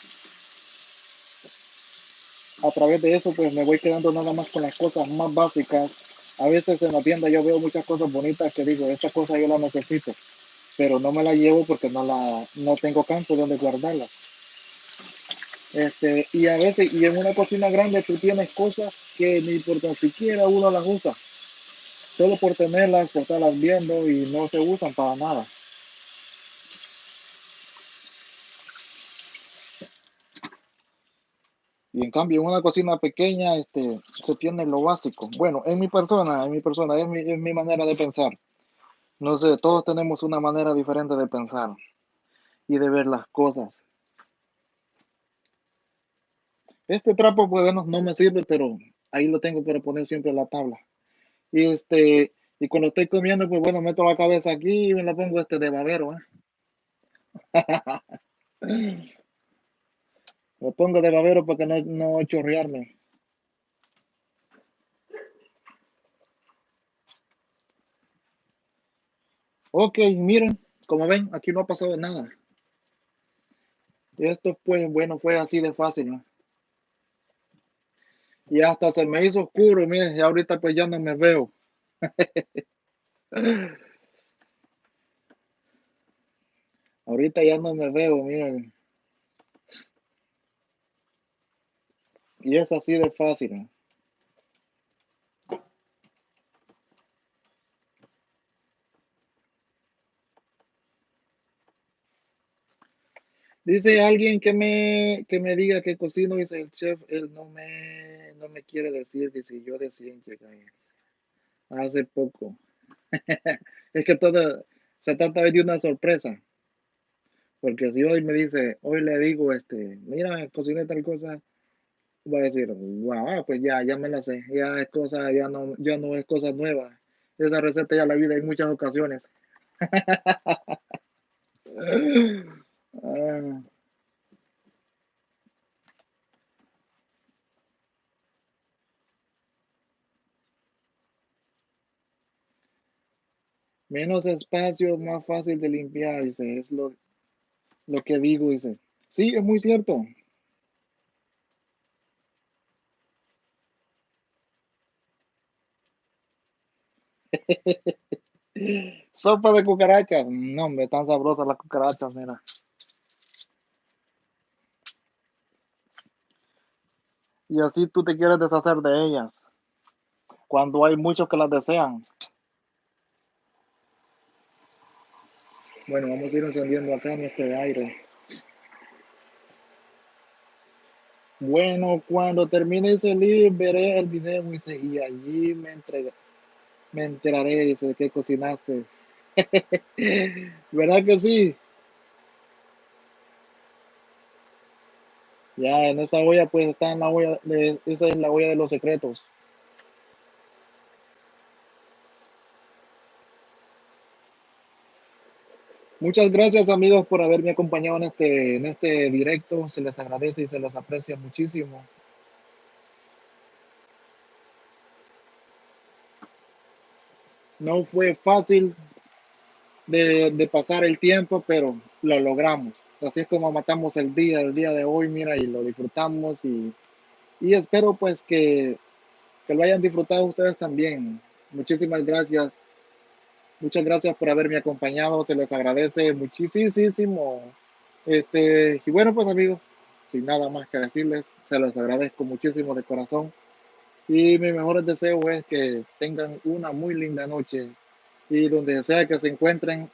a través de eso, pues me voy quedando nada más con las cosas más básicas. A veces en la tienda yo veo muchas cosas bonitas que digo, esta cosa yo la necesito. pero no me la llevo porque no la no tengo campo donde guardarlas. Este, y a veces, y en una cocina grande tú tienes cosas que ni por tan siquiera uno las usa, solo por tenerlas, por estarlas viendo y no se usan para nada. Y en cambio, en una cocina pequeña, este, se tiene lo básico. Bueno, en mi persona, en mi persona, es mi, es mi manera de pensar. No sé, todos tenemos una manera diferente de pensar y de ver las cosas. Este trapo, pues bueno, no me sirve, pero ahí lo tengo para poner siempre en la tabla. Y este, y cuando estoy comiendo, pues bueno, meto la cabeza aquí y me la pongo este de babero, ¿eh? Me pongo de babero para que no, no chorrearme. Ok, miren, como ven, aquí no ha pasado nada. Esto pues, bueno, fue así de fácil, ¿no? Y hasta se me hizo oscuro, miren, y ahorita pues ya no me veo. ahorita ya no me veo, miren. Y es así de fácil. Dice alguien que me, que me diga que cocino, dice el chef, él no me, no me quiere decir, dice yo decía llegar hace poco. es que todo se trata de una sorpresa. Porque si hoy me dice, hoy le digo, este, mira, cociné tal cosa, voy a decir, wow, pues ya, ya me la sé, ya es cosa, ya no, ya no es cosa nueva. Esa receta ya la vi en muchas ocasiones. Ah, menos espacio, más fácil de limpiar, dice, es lo, lo que digo, dice. Sí, es muy cierto. Sopa de cucarachas. No, me están sabrosas las cucarachas, mira. Y así tú te quieres deshacer de ellas. Cuando hay muchos que las desean. Bueno, vamos a ir encendiendo acá en este aire. Bueno, cuando termine ese live, veré el video y allí me, entrega, me enteraré, de qué cocinaste. ¿Verdad que sí? Ya en esa olla, pues está en la olla, de, esa es la olla de los secretos. Muchas gracias amigos por haberme acompañado en este, en este directo. Se les agradece y se les aprecia muchísimo. No fue fácil de, de, pasar el tiempo, pero lo logramos. Así es como matamos el día, el día de hoy, mira, y lo disfrutamos y, y espero pues que, que lo hayan disfrutado ustedes también. Muchísimas gracias. Muchas gracias por haberme acompañado, se les agradece muchísimo. Este, y bueno, pues amigos, sin nada más que decirles, se los agradezco muchísimo de corazón. Y mi mejor deseo es que tengan una muy linda noche y donde sea que se encuentren,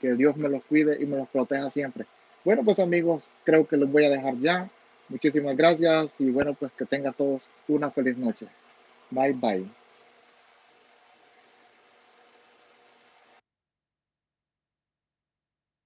que Dios me los cuide y me los proteja siempre. Bueno, pues amigos, creo que los voy a dejar ya. Muchísimas gracias y bueno, pues que tengan todos una feliz noche. Bye bye.